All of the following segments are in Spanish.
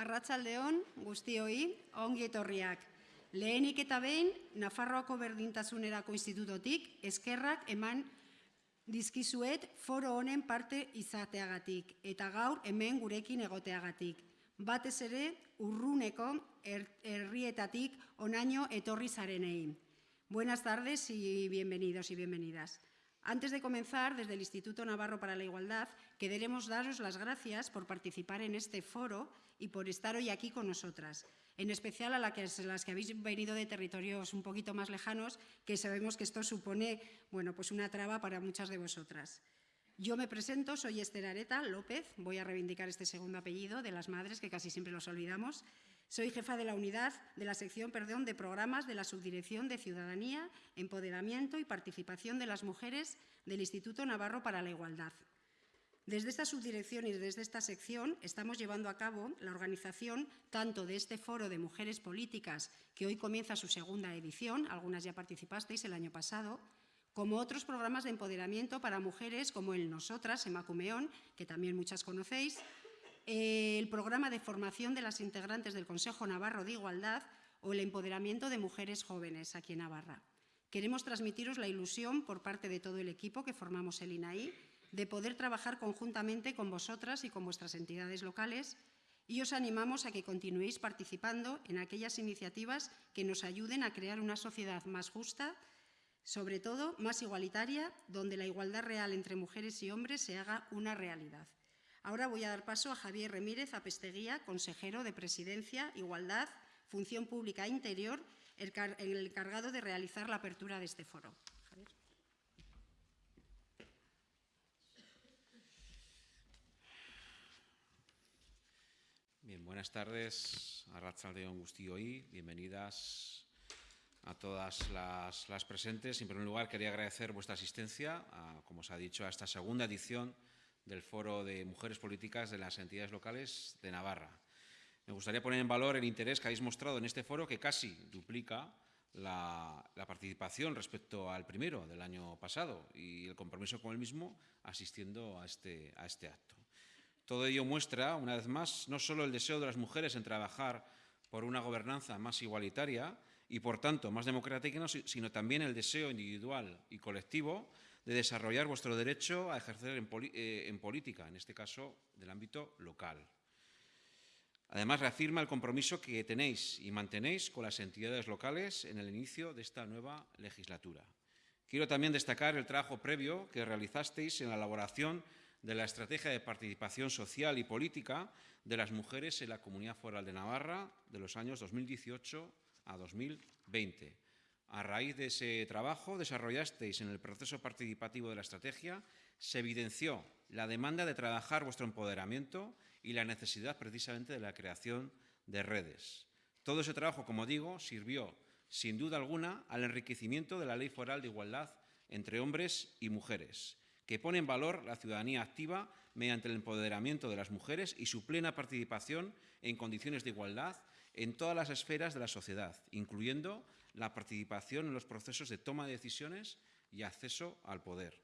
Arratsaldeon guztioi, ongi etorriak. Lehenik eta behin, Nafarroako Berdintasunerako Institutotik eskerrak eman dizkizuet foro honen parte izateagatik eta gaur hemen gurekin egoteagatik. Batez ere, urruneko herrietatik onaino etorri zarenei. Buenas tardes y bienvenidos y bienvenidas. Antes de comenzar, desde el Instituto Navarro para la Igualdad, queremos daros las gracias por participar en este foro y por estar hoy aquí con nosotras, en especial a las que, habéis venido de territorios un poquito más lejanos, que sabemos que esto supone bueno, pues una traba para muchas de vosotras. Yo me presento, soy Esther Areta López, voy a reivindicar este segundo apellido de las madres, que casi siempre los olvidamos, soy jefa de la unidad de la sección perdón, de programas de la Subdirección de Ciudadanía, Empoderamiento y Participación de las Mujeres del Instituto Navarro para la Igualdad. Desde esta subdirección y desde esta sección estamos llevando a cabo la organización tanto de este foro de mujeres políticas, que hoy comienza su segunda edición, algunas ya participasteis el año pasado, como otros programas de empoderamiento para mujeres como el Nosotras, Emacumeón, que también muchas conocéis, el programa de formación de las integrantes del Consejo Navarro de Igualdad o el empoderamiento de mujeres jóvenes aquí en Navarra. Queremos transmitiros la ilusión por parte de todo el equipo que formamos el INAI de poder trabajar conjuntamente con vosotras y con vuestras entidades locales y os animamos a que continuéis participando en aquellas iniciativas que nos ayuden a crear una sociedad más justa, sobre todo más igualitaria, donde la igualdad real entre mujeres y hombres se haga una realidad. Ahora voy a dar paso a Javier Remírez Apesteguía, consejero de Presidencia, Igualdad, Función Pública Interior, el, encargado de realizar la apertura de este foro. Bien, buenas tardes a Ratzaldeón hoy. bienvenidas a todas las, presentes. En primer lugar, quería agradecer vuestra asistencia, como os ha dicho, a esta segunda edición del Foro de Mujeres Políticas de las Entidades Locales de Navarra. Me gustaría poner en valor el interés que habéis mostrado en este foro, que casi duplica la, participación respecto al primero del año pasado y el compromiso con el mismo asistiendo a este, a este acto. Todo ello muestra, una vez más, no solo el deseo de las mujeres en trabajar por una gobernanza más igualitaria y, por tanto, más democrática, sino también el deseo individual y colectivo de desarrollar vuestro derecho a ejercer eh, en, política, en este caso del ámbito local. Además, reafirma el compromiso que tenéis y mantenéis con las entidades locales en el inicio de esta nueva legislatura. Quiero también destacar el trabajo previo que realizasteis en la elaboración de la Estrategia de Participación Social y Política de las Mujeres en la Comunidad Foral de Navarra de los años 2018 a 2020 a raíz de ese trabajo desarrollasteis en el proceso participativo de la estrategia, se evidenció la demanda de trabajar vuestro empoderamiento y la necesidad precisamente de la creación de redes. Todo ese trabajo, como digo, sirvió sin duda alguna al enriquecimiento de la Ley Foral de Igualdad entre hombres y mujeres, que pone en valor la ciudadanía activa mediante el empoderamiento de las mujeres y su plena participación en condiciones de igualdad en todas las esferas de la sociedad, incluyendo la participación en los procesos de toma de decisiones y acceso al poder.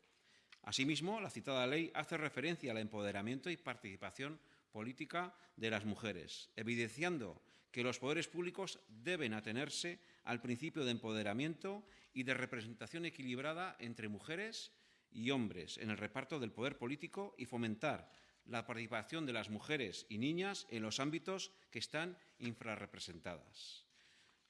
Asimismo, la citada ley hace referencia al empoderamiento y participación política de las mujeres, evidenciando que los poderes públicos deben atenerse al principio de empoderamiento y de representación equilibrada entre mujeres y hombres en el reparto del poder político y fomentar la participación de las mujeres y niñas en los ámbitos que están infrarrepresentadas.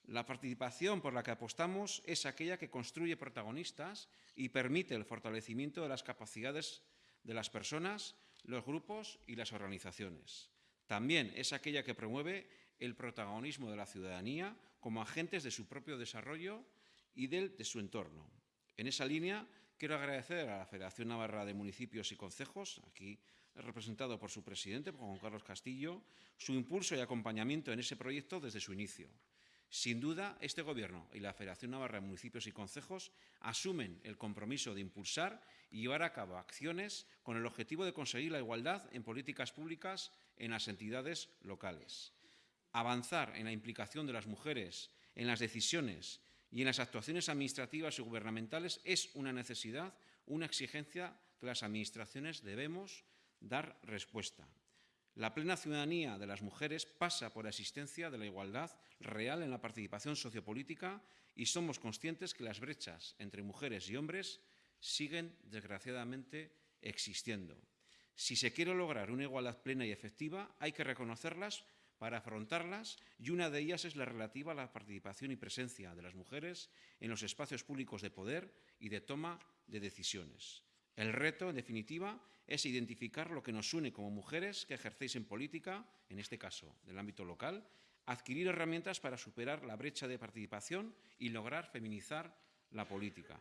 La participación por la que apostamos es aquella que construye protagonistas y permite el fortalecimiento de las capacidades de las personas, los grupos y las organizaciones. También es aquella que promueve el protagonismo de la ciudadanía como agentes de su propio desarrollo y del de su entorno. En esa línea, quiero agradecer a la Federación Navarra de Municipios y Concejos, aquí representado por su presidente, Juan Carlos Castillo, su impulso y acompañamiento en ese proyecto desde su inicio. Sin duda, este Gobierno y la Federación Navarra de Municipios y Concejos asumen el compromiso de impulsar y llevar a cabo acciones con el objetivo de conseguir la igualdad en políticas públicas en las entidades locales. Avanzar en la implicación de las mujeres en las decisiones y en las actuaciones administrativas y gubernamentales es una necesidad, una exigencia que las Administraciones debemos dar respuesta. La plena ciudadanía de las mujeres pasa por la existencia de la igualdad real en la participación sociopolítica y somos conscientes que las brechas entre mujeres y hombres siguen, desgraciadamente, existiendo. Si se quiere lograr una igualdad plena y efectiva, hay que reconocerlas para afrontarlas y una de ellas es la relativa a la participación y presencia de las mujeres en los espacios públicos de poder y de toma de decisiones. El reto, en definitiva, es identificar lo que nos une como mujeres que ejercéis en política, en este caso del ámbito local, adquirir herramientas para superar la brecha de participación y lograr feminizar la política.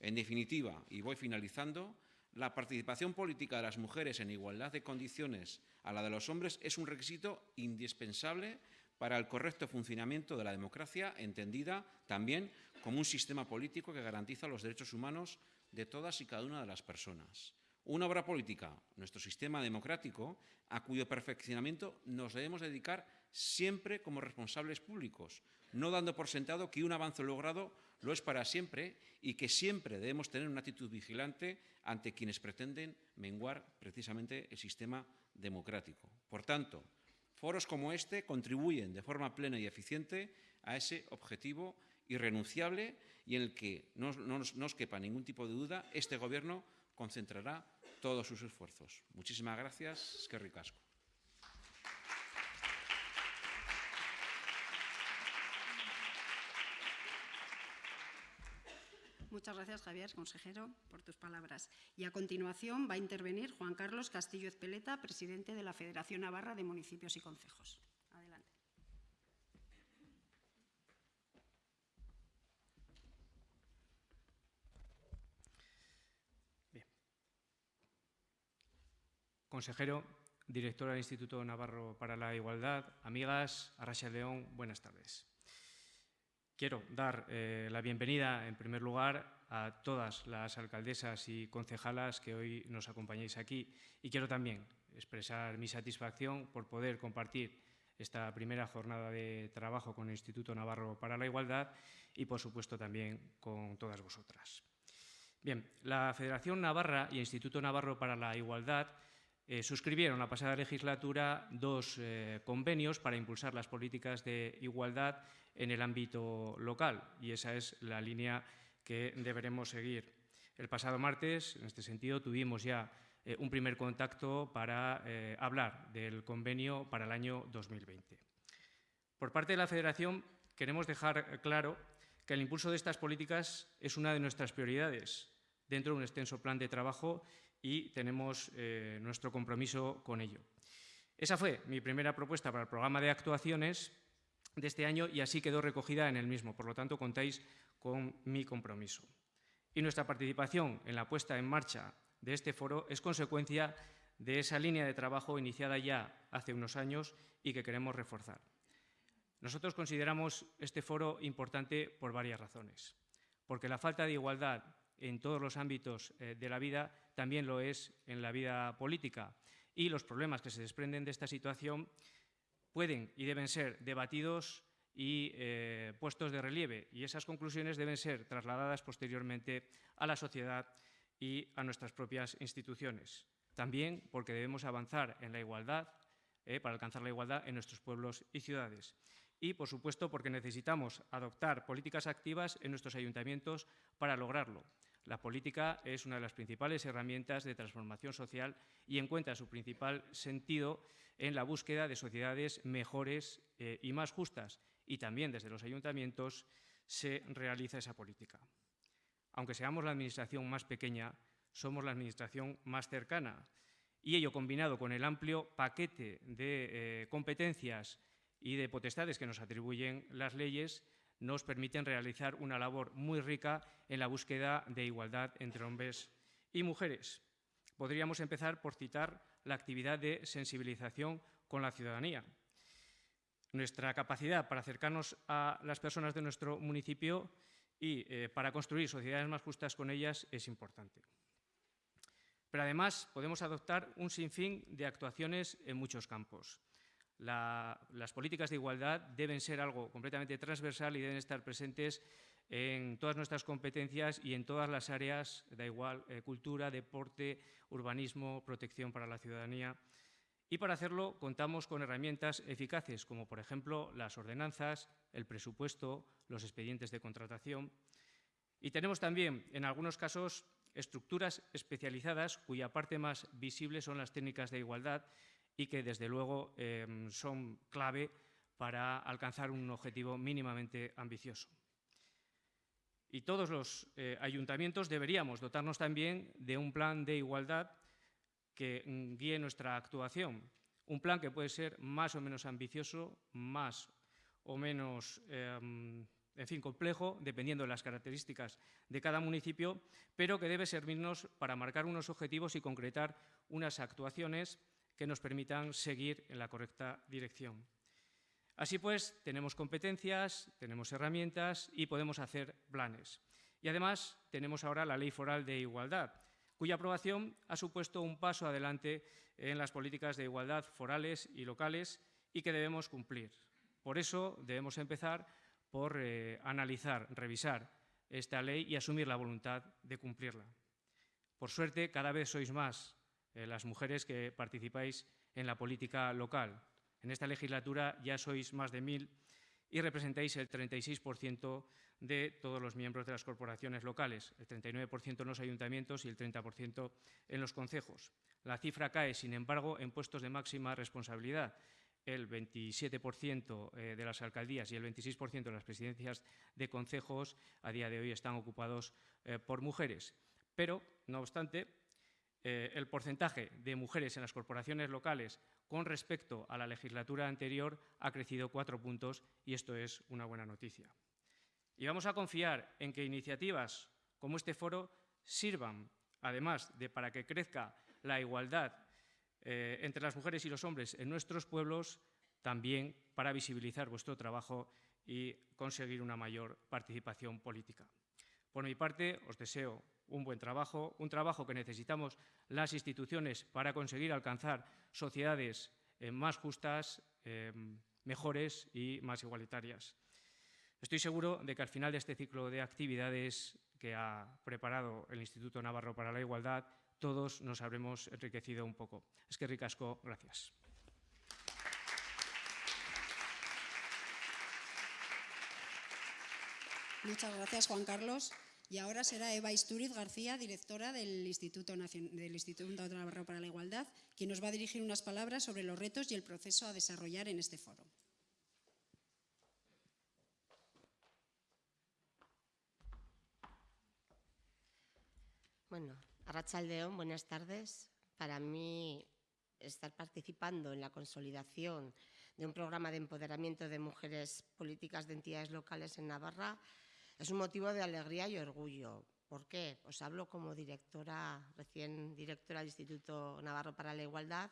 En definitiva, y voy finalizando, la participación política de las mujeres en igualdad de condiciones a la de los hombres es un requisito indispensable para el correcto funcionamiento de la democracia, entendida también como un sistema político que garantiza los derechos humanos de todas y cada una de las personas. Una obra política, nuestro sistema democrático, a cuyo perfeccionamiento nos debemos dedicar siempre como responsables públicos, no dando por sentado que un avance logrado lo es para siempre y que siempre debemos tener una actitud vigilante ante quienes pretenden menguar precisamente el sistema democrático. Por tanto, foros como este contribuyen de forma plena y eficiente a ese objetivo irrenunciable y en el que no, no, no os quepa ningún tipo de duda, este Gobierno concentrará todos sus esfuerzos. Muchísimas gracias. Es que ricasco. Muchas gracias, Javier, consejero, por tus palabras. Y a continuación va a intervenir Juan Carlos Castillo Ezpeleta, presidente de la Federación Navarra de Municipios y Concejos. Adelante. Bien. Consejero, directora del Instituto Navarro para la Igualdad, amigas, Arracha León, buenas tardes. Quiero dar eh, la bienvenida, en primer lugar, a todas las alcaldesas y concejalas que hoy nos acompañáis aquí y quiero también expresar mi satisfacción por poder compartir esta primera jornada de trabajo con el Instituto Navarro para la Igualdad y, por supuesto, también con todas vosotras. Bien, la Federación Navarra y el Instituto Navarro para la Igualdad eh, suscribieron la pasada legislatura dos eh, convenios para impulsar las políticas de igualdad en el ámbito local y esa es la línea que deberemos seguir. El pasado martes, en este sentido, tuvimos ya eh, un primer contacto para hablar del convenio para el año 2020. Por parte de la Federación, queremos dejar claro que el impulso de estas políticas es una de nuestras prioridades dentro de un extenso plan de trabajo y tenemos eh, nuestro compromiso con ello. Esa fue mi primera propuesta para el programa de actuaciones de este año y así quedó recogida en el mismo. Por lo tanto, contáis con mi compromiso. Y nuestra participación en la puesta en marcha de este foro es consecuencia de esa línea de trabajo iniciada ya hace unos años y que queremos reforzar. Nosotros consideramos este foro importante por varias razones. Porque la falta de igualdad en todos los ámbitos eh, de la vida también lo es en la vida política y los problemas que se desprenden de esta situación pueden y deben ser debatidos y eh, puestos de relieve y esas conclusiones deben ser trasladadas posteriormente a la sociedad y a nuestras propias instituciones. También porque debemos avanzar en la igualdad, eh, para alcanzar la igualdad en nuestros pueblos y ciudades. Y, por supuesto, porque necesitamos adoptar políticas activas en nuestros ayuntamientos para lograrlo. La política es una de las principales herramientas de transformación social y encuentra su principal sentido en la búsqueda de sociedades mejores eh, y más justas. Y también desde los ayuntamientos se realiza esa política. Aunque seamos la administración más pequeña, somos la administración más cercana. Y ello combinado con el amplio paquete de eh, competencias y de potestades que nos atribuyen las leyes, nos permiten realizar una labor muy rica en la búsqueda de igualdad entre hombres y mujeres. Podríamos empezar por citar la actividad de sensibilización con la ciudadanía. Nuestra capacidad para acercarnos a las personas de nuestro municipio y eh, para construir sociedades más justas con ellas es importante. Pero además podemos adoptar un sinfín de actuaciones en muchos campos las políticas de igualdad deben ser algo completamente transversal y deben estar presentes en todas nuestras competencias y en todas las áreas, da igual, eh, cultura, deporte, urbanismo, protección para la ciudadanía. Y para hacerlo contamos con herramientas eficaces, como por ejemplo las ordenanzas, el presupuesto, los expedientes de contratación. Y tenemos también, en algunos casos, estructuras especializadas cuya parte más visible son las técnicas de igualdad y que, desde luego, em, son clave para alcanzar un objetivo mínimamente ambicioso. Y todos los eh, ayuntamientos deberíamos dotarnos también de un plan de igualdad que mm, guíe nuestra actuación. Un plan que puede ser más o menos ambicioso, más o menos, em, en fin, complejo, dependiendo de las características de cada municipio, pero que debe servirnos para marcar unos objetivos y concretar unas actuaciones que nos permitan seguir en la correcta dirección. Así pues, tenemos competencias, tenemos herramientas y podemos hacer planes. Y además tenemos ahora la Ley Foral de Igualdad, cuya aprobación ha supuesto un paso adelante en las políticas de igualdad forales y locales y que debemos cumplir. Por eso debemos empezar por eh, analizar, revisar esta ley y asumir la voluntad de cumplirla. Por suerte, cada vez sois más eh, las mujeres que participáis en la política local. En esta legislatura ya sois más de mil y representáis el 36% de todos los miembros de las corporaciones locales, el 39% en los ayuntamientos y el 30% en los concejos. La cifra cae, sin embargo, en puestos de máxima responsabilidad. El 27% eh, de las alcaldías y el 26% de las presidencias de concejos a día de hoy están ocupados eh, por mujeres. Pero, no obstante, eh, el porcentaje de mujeres en las corporaciones locales con respecto a la legislatura anterior ha crecido cuatro puntos y esto es una buena noticia. Y vamos a confiar en que iniciativas como este foro sirvan, además de para que crezca la igualdad eh, entre las mujeres y los hombres en nuestros pueblos, también para visibilizar vuestro trabajo y conseguir una mayor participación política. Por mi parte, os deseo un buen trabajo, un trabajo que necesitamos las instituciones para conseguir alcanzar sociedades eh, más justas, eh, mejores y más igualitarias. Estoy seguro de que al final de este ciclo de actividades que ha preparado el Instituto Navarro para la Igualdad, todos nos habremos enriquecido un poco. Es que ricasco, gracias. Muchas gracias, Juan Carlos. Y ahora será Eva Isturiz García, directora del Instituto, del Instituto Navarro para la Igualdad, quien nos va a dirigir unas palabras sobre los retos y el proceso a desarrollar en este foro. Bueno, Arrachaldeón, buenas tardes. Para mí, estar participando en la consolidación de un programa de empoderamiento de mujeres políticas de entidades locales en Navarra es un motivo de alegría y orgullo. ¿Por qué? Os hablo como directora, recién directora del Instituto Navarro para la Igualdad,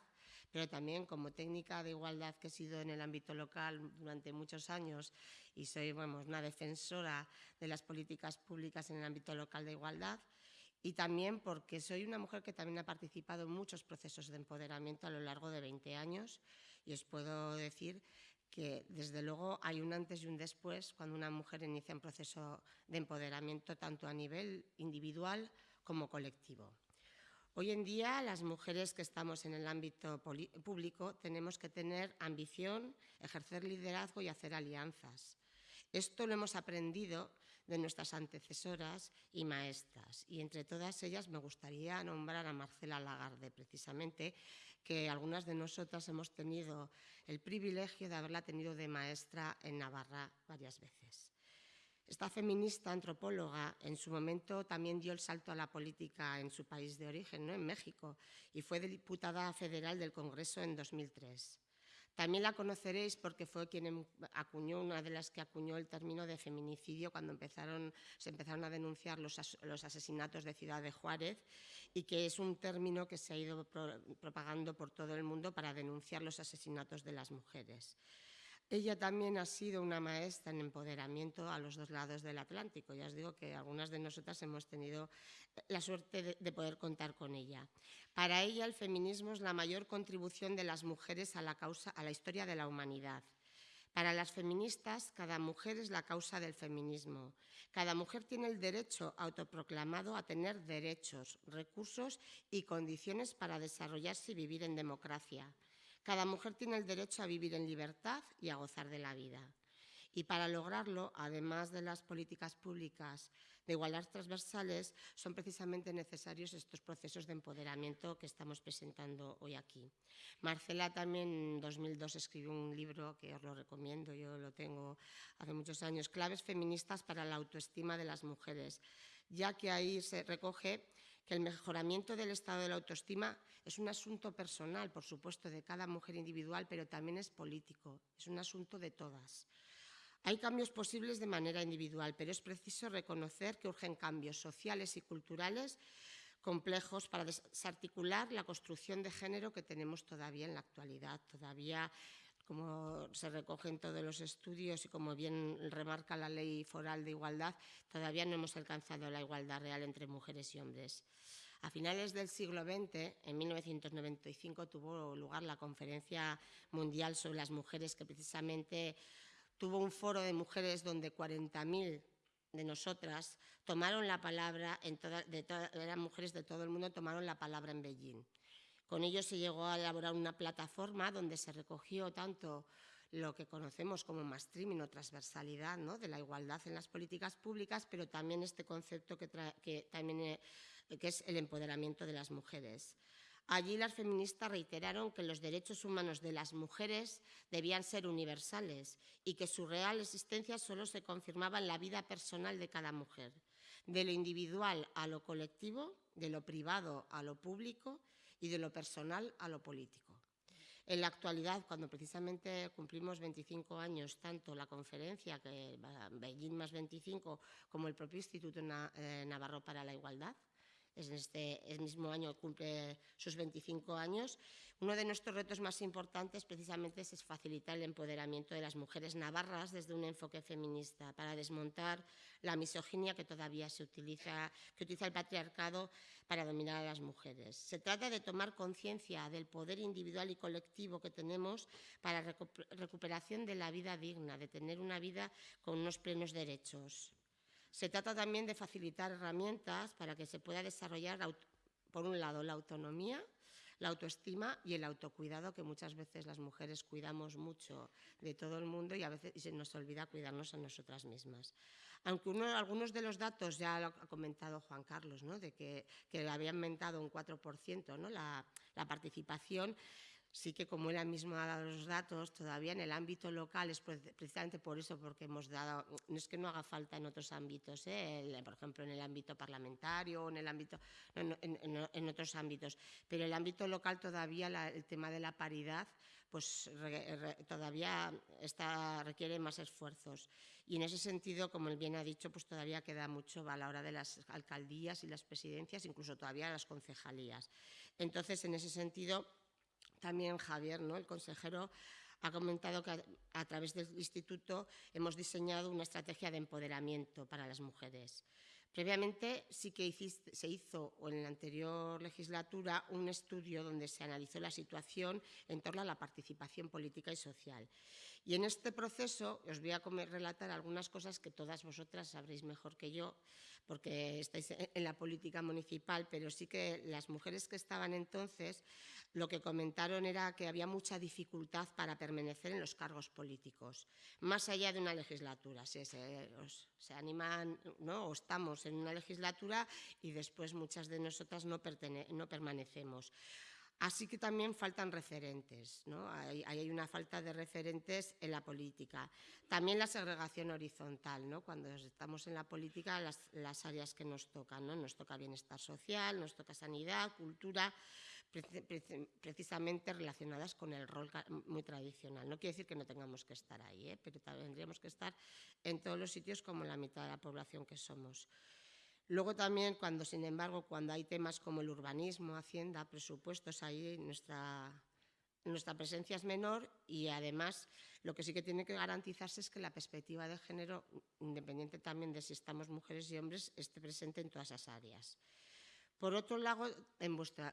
pero también como técnica de igualdad que he sido en el ámbito local durante muchos años y soy una defensora de las políticas públicas en el ámbito local de igualdad y también porque soy una mujer que también ha participado en muchos procesos de empoderamiento a lo largo de 20 años y os puedo decir que desde luego hay un antes y un después cuando una mujer inicia un proceso de empoderamiento tanto a nivel individual como colectivo. Hoy en día las mujeres que estamos en el ámbito público tenemos que tener ambición, ejercer liderazgo y hacer alianzas. Esto lo hemos aprendido de nuestras antecesoras y maestras. Y entre todas ellas me gustaría nombrar a Marcela Lagarde, precisamente, que algunas de nosotras hemos tenido el privilegio de haberla tenido de maestra en Navarra varias veces. Esta feminista antropóloga en su momento también dio el salto a la política en su país de origen, ¿no? en México, y fue diputada federal del Congreso en 2003. También la conoceréis porque fue quien em, acuñó, una de las que acuñó el término de feminicidio cuando se empezaron a denunciar los, asesinatos de Ciudad de Juárez y que es un término que se ha ido propagando por todo el mundo para denunciar los asesinatos de las mujeres. Ella también ha sido una maestra en empoderamiento a los dos lados del Atlántico. Ya os digo que algunas de nosotras hemos tenido la suerte de, poder contar con ella. Para ella el feminismo es la mayor contribución de las mujeres a la, causa, a la historia de la humanidad. Para las feministas, cada mujer es la causa del feminismo. Cada mujer tiene el derecho autoproclamado a tener derechos, recursos y condiciones para desarrollarse y vivir en democracia. Cada mujer tiene el derecho a vivir en libertad y a gozar de la vida. Y para lograrlo, además de las políticas públicas de igualdad transversales, son precisamente necesarios estos procesos de empoderamiento que estamos presentando hoy aquí. Marcela también en 2002 escribió un libro que os lo recomiendo, yo lo tengo hace muchos años, Claves feministas para la autoestima de las mujeres, ya que ahí se recoge que el mejoramiento del estado de la autoestima es un asunto personal, por supuesto, de cada mujer individual, pero también es político, es un asunto de todas. Hay cambios posibles de manera individual, pero es preciso reconocer que urgen cambios sociales y culturales complejos para desarticular la construcción de género que tenemos todavía en la actualidad. Todavía, como se recoge en todos los estudios y como bien remarca la Ley Foral de Igualdad, todavía no hemos alcanzado la igualdad real entre mujeres y hombres. A finales del siglo XX, en 1995, tuvo lugar la Conferencia Mundial sobre las Mujeres, que precisamente tuvo un foro de mujeres donde 40.000 de nosotras tomaron la palabra, en eran mujeres de todo el mundo, tomaron la palabra en Beijing. Con ello se llegó a elaborar una plataforma donde se recogió tanto lo que conocemos como mainstreaming o transversalidad ¿no? de la igualdad en las políticas públicas, pero también este concepto que también, eh, que es el empoderamiento de las mujeres. Allí las feministas reiteraron que los derechos humanos de las mujeres debían ser universales y que su real existencia solo se confirmaba en la vida personal de cada mujer, de lo individual a lo colectivo, de lo privado a lo público y de lo personal a lo político. En la actualidad, cuando precisamente cumplimos 25 años, tanto la conferencia, que Beijing más 25, como el propio Instituto eh, Navarro para la Igualdad, en este mismo año cumple sus 25 años. Uno de nuestros retos más importantes precisamente es facilitar el empoderamiento de las mujeres navarras desde un enfoque feminista para desmontar la misoginia que todavía se utiliza, que utiliza el patriarcado para dominar a las mujeres. Se trata de tomar conciencia del poder individual y colectivo que tenemos para recuperación de la vida digna, de tener una vida con unos plenos derechos. Se trata también de facilitar herramientas para que se pueda desarrollar, por un lado, la autonomía, la autoestima y el autocuidado, que muchas veces las mujeres cuidamos mucho de todo el mundo y a veces se nos olvida cuidarnos a nosotras mismas. Aunque algunos de los datos ya lo ha comentado Juan Carlos, ¿no? de que, que había aumentado un 4% ¿no? la, la participación, sí que como él mismo ha dado los datos, todavía en el ámbito local es precisamente por eso, porque hemos dado, no es que no haga falta en otros ámbitos, ¿eh? por ejemplo en el ámbito parlamentario, en el ámbito, en, otros ámbitos, pero el ámbito local todavía el tema de la paridad pues todavía está, requiere más esfuerzos. Y en ese sentido, como él bien ha dicho, pues todavía queda mucho a la hora de las alcaldías y las presidencias, incluso todavía las concejalías. Entonces, en ese sentido, también Javier, ¿no? el consejero, ha comentado que a, través del instituto hemos diseñado una estrategia de empoderamiento para las mujeres. Previamente sí que se hizo, en la anterior legislatura, un estudio donde se analizó la situación en torno a la participación política y social. Y en este proceso os voy a relatar algunas cosas que todas vosotras sabréis mejor que yo, porque estáis en la política municipal, pero sí que las mujeres que estaban entonces lo que comentaron era que había mucha dificultad para permanecer en los cargos políticos, más allá de una legislatura. Se, animan, ¿no? o estamos en una legislatura y después muchas de nosotras no, no permanecemos. Así que también faltan referentes, ¿no? hay, hay, una falta de referentes en la política. También la segregación horizontal, ¿no? cuando estamos en la política, las, las áreas que nos tocan, ¿no? nos toca bienestar social, nos toca sanidad, cultura, precisamente relacionadas con el rol muy tradicional. No quiere decir que no tengamos que estar ahí, ¿eh? pero tendríamos que estar en todos los sitios como la mitad de la población que somos. Luego también, cuando, sin embargo, cuando hay temas como el urbanismo, hacienda, presupuestos, ahí nuestra, nuestra presencia es menor y además lo que sí que tiene que garantizarse es que la perspectiva de género, independiente también de si estamos mujeres y hombres, esté presente en todas esas áreas. Por otro lado,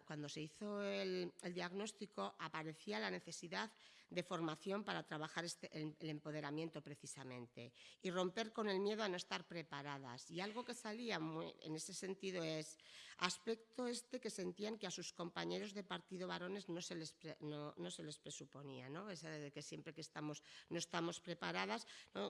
cuando se hizo el diagnóstico, aparecía la necesidad de formación para trabajar este, el, empoderamiento precisamente y romper con el miedo a no estar preparadas. Y algo que salía muy, en ese sentido es aspecto este que sentían que a sus compañeros de partido varones no se les, no, no se les presuponía, ¿no? Esa de que siempre que estamos, no estamos preparadas,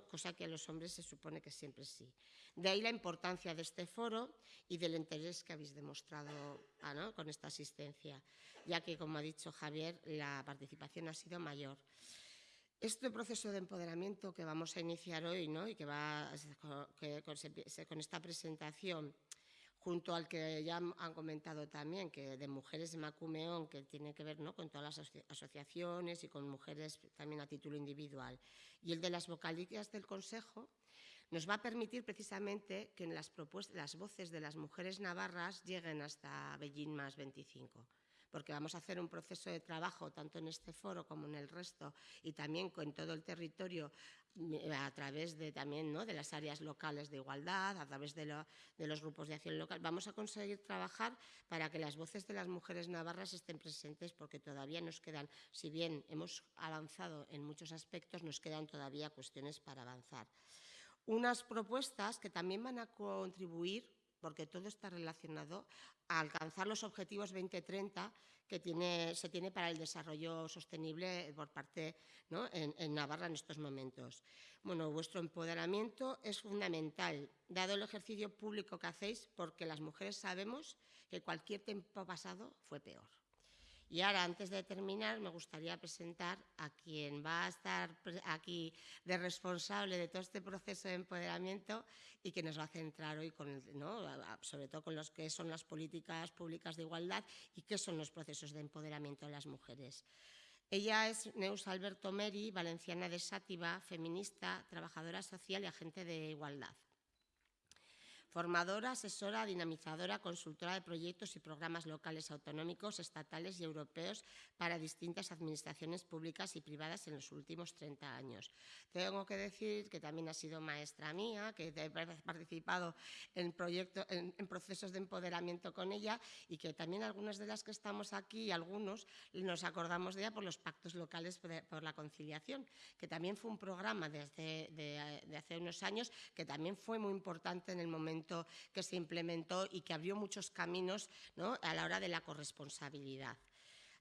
cosa que a los hombres se supone que siempre sí. De ahí la importancia de este foro y del interés que habéis demostrado ah, con esta asistencia ya que, como ha dicho Javier, la participación ha sido mayor. Este proceso de empoderamiento que vamos a iniciar hoy ¿no? y que va que con, con esta presentación junto al que ya han comentado también, que de mujeres de Macumeón, que tiene que ver ¿no? con todas las asociaciones y con mujeres también a título individual, y el de las vocalías del Consejo, nos va a permitir precisamente que en las, las voces de las mujeres navarras lleguen hasta Bellín más 25 porque vamos a hacer un proceso de trabajo tanto en este foro como en el resto y también con todo el territorio eh, a través de también ¿no? de las áreas locales de igualdad, a través de, de, los grupos de acción local. Vamos a conseguir trabajar para que las voces de las mujeres navarras estén presentes porque todavía nos quedan, si bien hemos avanzado en muchos aspectos, nos quedan todavía cuestiones para avanzar. Unas propuestas que también van a contribuir porque todo está relacionado a alcanzar los objetivos 2030 que se tiene para el desarrollo sostenible por parte en, en, Navarra en estos momentos. Bueno, vuestro empoderamiento es fundamental, dado el ejercicio público que hacéis, porque las mujeres sabemos que cualquier tiempo pasado fue peor. Y ahora, antes de terminar, me gustaría presentar a quien va a estar aquí de responsable de todo este proceso de empoderamiento y que nos va a centrar hoy, con ¿no? sobre todo con los que son las políticas públicas de igualdad y qué son los procesos de empoderamiento de las mujeres. Ella es Neus Alberto Meri, valenciana de Sátiva, feminista, trabajadora social y agente de igualdad formadora, asesora, dinamizadora, consultora de proyectos y programas locales autonómicos, estatales y europeos para distintas administraciones públicas y privadas en los últimos 30 años. Tengo que decir que también ha sido maestra mía, que he participado en, proyectos, en, procesos de empoderamiento con ella y que también algunas de las que estamos aquí, algunos, nos acordamos de ella por los pactos locales por la conciliación, que también fue un programa desde de, de hace unos años que también fue muy importante en el momento que se implementó y que abrió muchos caminos ¿no? a la hora de la corresponsabilidad.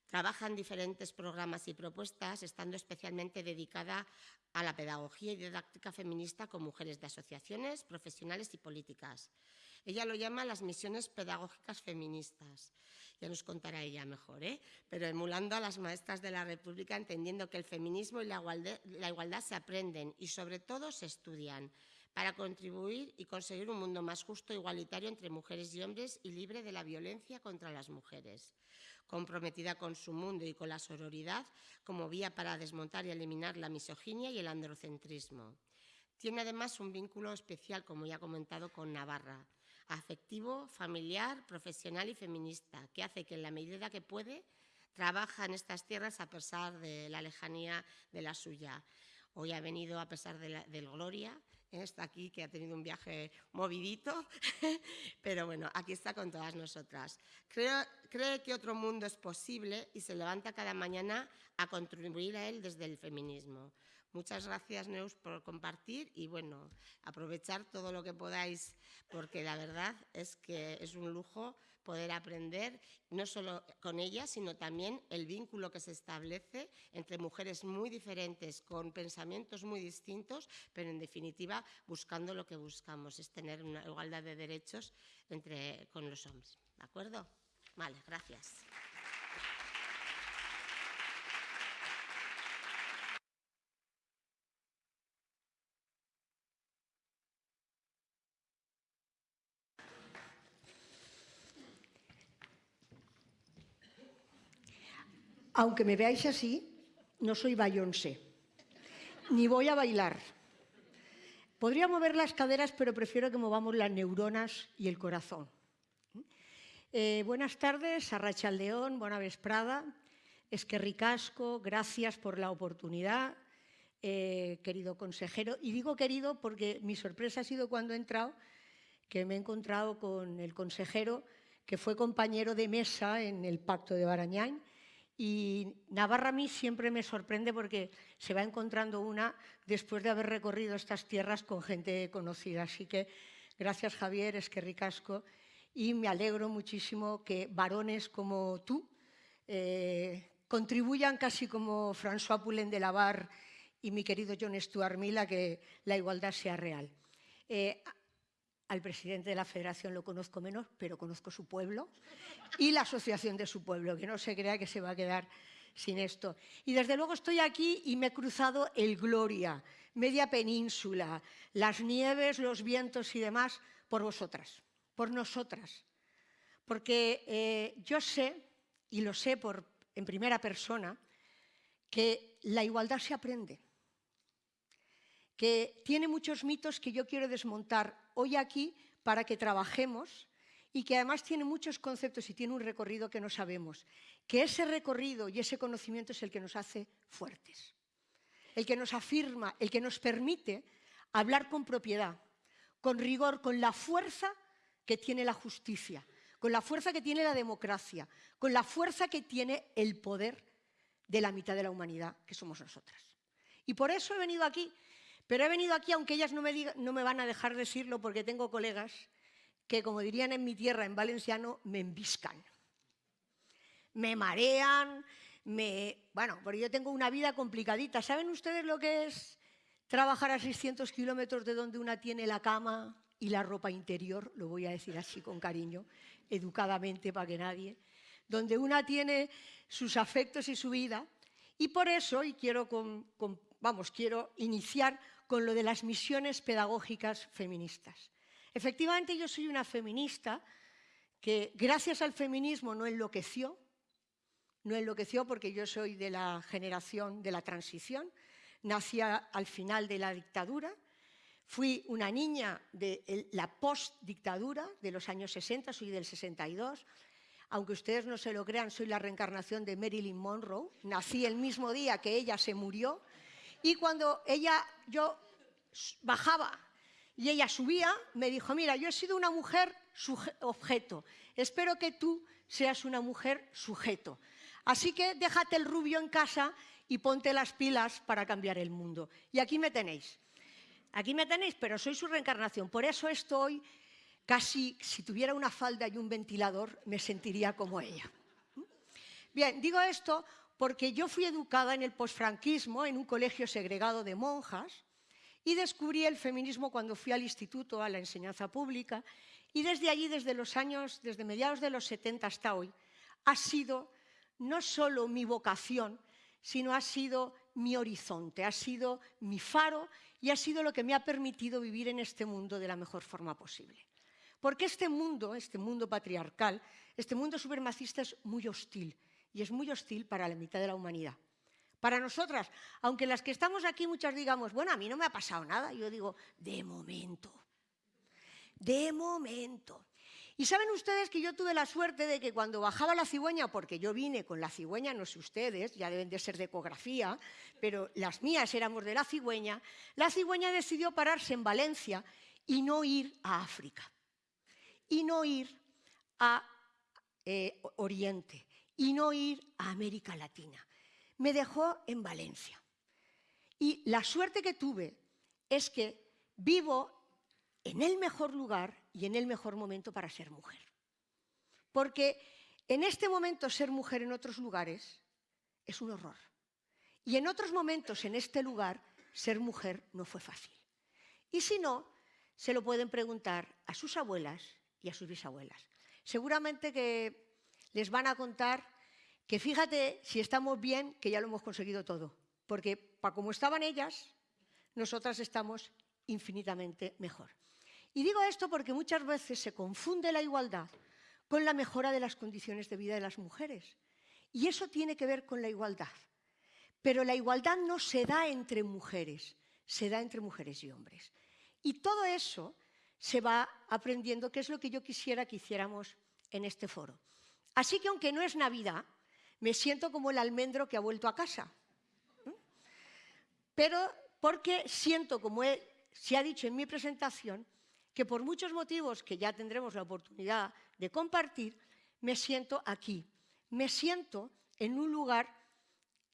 Trabaja en diferentes programas y propuestas, estando especialmente dedicada a la pedagogía y didáctica feminista con mujeres de asociaciones, profesionales y políticas. Ella lo llama las misiones pedagógicas feministas. Ya nos contará ella mejor, ¿eh? pero emulando a las maestras de la República, entendiendo que el feminismo y la igualdad, la igualdad se aprenden y sobre todo se estudian para contribuir y conseguir un mundo más justo igualitario entre mujeres y hombres y libre de la violencia contra las mujeres. Comprometida con su mundo y con la sororidad como vía para desmontar y eliminar la misoginia y el androcentrismo. Tiene además un vínculo especial, como ya he comentado, con Navarra, afectivo, familiar, profesional y feminista, que hace que en la medida que puede trabaja en estas tierras a pesar de la lejanía de la suya. Hoy ha venido a pesar de la, del Gloria está aquí, que ha tenido un viaje movidito, pero bueno, aquí está con todas nosotras. Creo, cree que otro mundo es posible y se levanta cada mañana a contribuir a él desde el feminismo. Muchas gracias, Neus, por compartir y, bueno, aprovechar todo lo que podáis, porque la verdad es que es un lujo poder aprender no solo con ella, sino también el vínculo que se establece entre mujeres muy diferentes, con pensamientos muy distintos, pero en definitiva buscando lo que buscamos, es tener una igualdad de derechos entre, con los hombres. ¿De acuerdo? Vale, gracias. Aunque me veáis así, no soy Bayonce, ni voy a bailar. Podría mover las caderas, pero prefiero que movamos las neuronas y el corazón. Eh, buenas tardes, Arracha León, buena vesprada. Es que ricasco, gracias por la oportunidad, eh, querido consejero. Y digo querido porque mi sorpresa ha sido cuando he entrado, que me he encontrado con el consejero que fue compañero de mesa en el Pacto de Barañán. Y Navarra a mí siempre me sorprende porque se va encontrando una después de haber recorrido estas tierras con gente conocida. Así que gracias Javier, es que ricasco. Y me alegro muchísimo que varones como tú eh, contribuyan casi como François Poulain de Lavar y mi querido John Stuart Mill a que la igualdad sea real. Eh, al presidente de la federación lo conozco menos, pero conozco su pueblo y la asociación de su pueblo, que no se crea que se va a quedar sin esto. Y desde luego estoy aquí y me he cruzado el Gloria, media península, las nieves, los vientos y demás, por vosotras, por nosotras. Porque eh, yo sé, y lo sé por, en primera persona, que la igualdad se aprende que tiene muchos mitos que yo quiero desmontar hoy aquí para que trabajemos y que además tiene muchos conceptos y tiene un recorrido que no sabemos. Que ese recorrido y ese conocimiento es el que nos hace fuertes, el que nos afirma, el que nos permite hablar con propiedad, con rigor, con la fuerza que tiene la justicia, con la fuerza que tiene la democracia, con la fuerza que tiene el poder de la mitad de la humanidad, que somos nosotras. Y por eso he venido aquí pero he venido aquí, aunque ellas no me, no me van a dejar decirlo, porque tengo colegas que, como dirían en mi tierra, en valenciano, me embiscan. Me marean, me... Bueno, porque yo tengo una vida complicadita. ¿Saben ustedes lo que es trabajar a 600 kilómetros de donde una tiene la cama y la ropa interior? Lo voy a decir así con cariño, educadamente para que nadie. Donde una tiene sus afectos y su vida. Y por eso, y quiero, vamos, quiero iniciar con lo de las misiones pedagógicas feministas. Efectivamente, yo soy una feminista que gracias al feminismo no enloqueció, no enloqueció porque yo soy de la generación de la transición, nací al final de la dictadura, fui una niña de la post-dictadura de los años 60, soy del 62, aunque ustedes no se lo crean, soy la reencarnación de Marilyn Monroe, nací el mismo día que ella se murió, y cuando ella, yo bajaba y ella subía, me dijo, mira, yo he sido una mujer objeto, espero que tú seas una mujer sujeto. Así que déjate el rubio en casa y ponte las pilas para cambiar el mundo. Y aquí me tenéis. Aquí me tenéis, pero soy su reencarnación. Por eso estoy casi, si tuviera una falda y un ventilador, me sentiría como ella. Bien, digo esto porque yo fui educada en el posfranquismo, en un colegio segregado de monjas, y descubrí el feminismo cuando fui al instituto, a la enseñanza pública, y desde allí, desde los años, desde mediados de los 70 hasta hoy, ha sido no solo mi vocación, sino ha sido mi horizonte, ha sido mi faro y ha sido lo que me ha permitido vivir en este mundo de la mejor forma posible. Porque este mundo, este mundo patriarcal, este mundo supremacista es muy hostil y es muy hostil para la mitad de la humanidad. Para nosotras, aunque las que estamos aquí muchas digamos, bueno, a mí no me ha pasado nada, yo digo, de momento, de momento. Y saben ustedes que yo tuve la suerte de que cuando bajaba la cigüeña, porque yo vine con la cigüeña, no sé ustedes, ya deben de ser de ecografía, pero las mías éramos de la cigüeña, la cigüeña decidió pararse en Valencia y no ir a África, y no ir a eh, Oriente, y no ir a América Latina. Me dejó en Valencia. Y la suerte que tuve es que vivo en el mejor lugar y en el mejor momento para ser mujer. Porque en este momento ser mujer en otros lugares es un horror. Y en otros momentos en este lugar ser mujer no fue fácil. Y si no, se lo pueden preguntar a sus abuelas y a sus bisabuelas. Seguramente que les van a contar que fíjate si estamos bien, que ya lo hemos conseguido todo, porque para como estaban ellas, nosotras estamos infinitamente mejor. Y digo esto porque muchas veces se confunde la igualdad con la mejora de las condiciones de vida de las mujeres. Y eso tiene que ver con la igualdad. Pero la igualdad no se da entre mujeres, se da entre mujeres y hombres. Y todo eso se va aprendiendo, que es lo que yo quisiera que hiciéramos en este foro. Así que aunque no es Navidad, me siento como el almendro que ha vuelto a casa. Pero porque siento, como se ha dicho en mi presentación, que por muchos motivos que ya tendremos la oportunidad de compartir, me siento aquí. Me siento en un lugar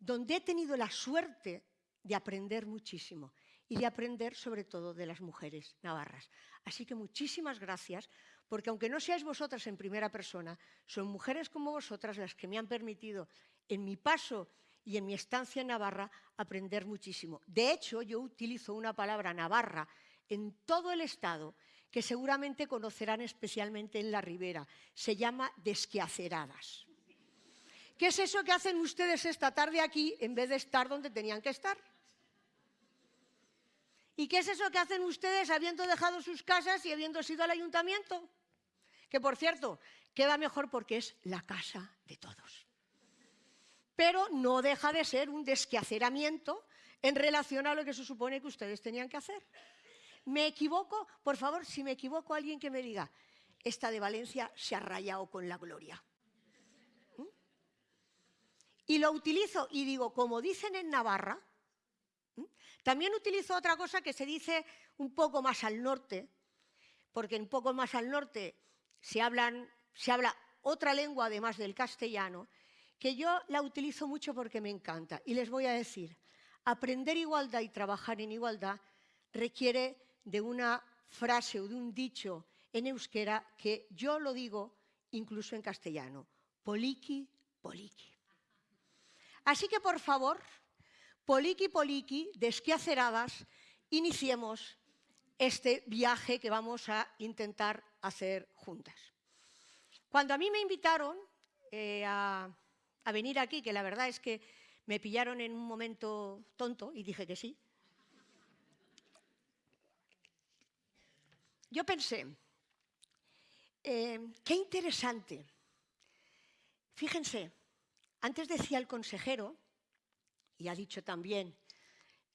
donde he tenido la suerte de aprender muchísimo y de aprender sobre todo de las mujeres navarras. Así que muchísimas gracias, porque aunque no seáis vosotras en primera persona, son mujeres como vosotras las que me han permitido en mi paso y en mi estancia en Navarra aprender muchísimo. De hecho, yo utilizo una palabra navarra en todo el Estado que seguramente conocerán especialmente en la Ribera. Se llama desquaceradas. ¿Qué es eso que hacen ustedes esta tarde aquí en vez de estar donde tenían que estar? ¿Y qué es eso que hacen ustedes habiendo dejado sus casas y habiendo sido al ayuntamiento? Que, por cierto, queda mejor porque es la casa de todos pero no deja de ser un desquaceramiento en relación a lo que se supone que ustedes tenían que hacer. ¿Me equivoco? Por favor, si me equivoco, alguien que me diga, esta de Valencia se ha rayado con la gloria. ¿Mm? Y lo utilizo y digo, como dicen en Navarra, ¿Mm? también utilizo otra cosa que se dice un poco más al norte, porque un poco más al norte se, hablan, habla otra lengua además del castellano, que yo la utilizo mucho porque me encanta. Y les voy a decir, aprender igualdad y trabajar en igualdad requiere de una frase o de un dicho en euskera que yo lo digo incluso en castellano, poliki, poliki. Así que, por favor, poliki, poliki, desquaceradas, iniciemos este viaje que vamos a intentar hacer juntas. Cuando a mí me invitaron eh, a venir aquí, que la verdad es que me pillaron en un momento tonto y dije que sí. Yo pensé, eh, qué interesante. Fíjense, antes decía el consejero, y ha dicho también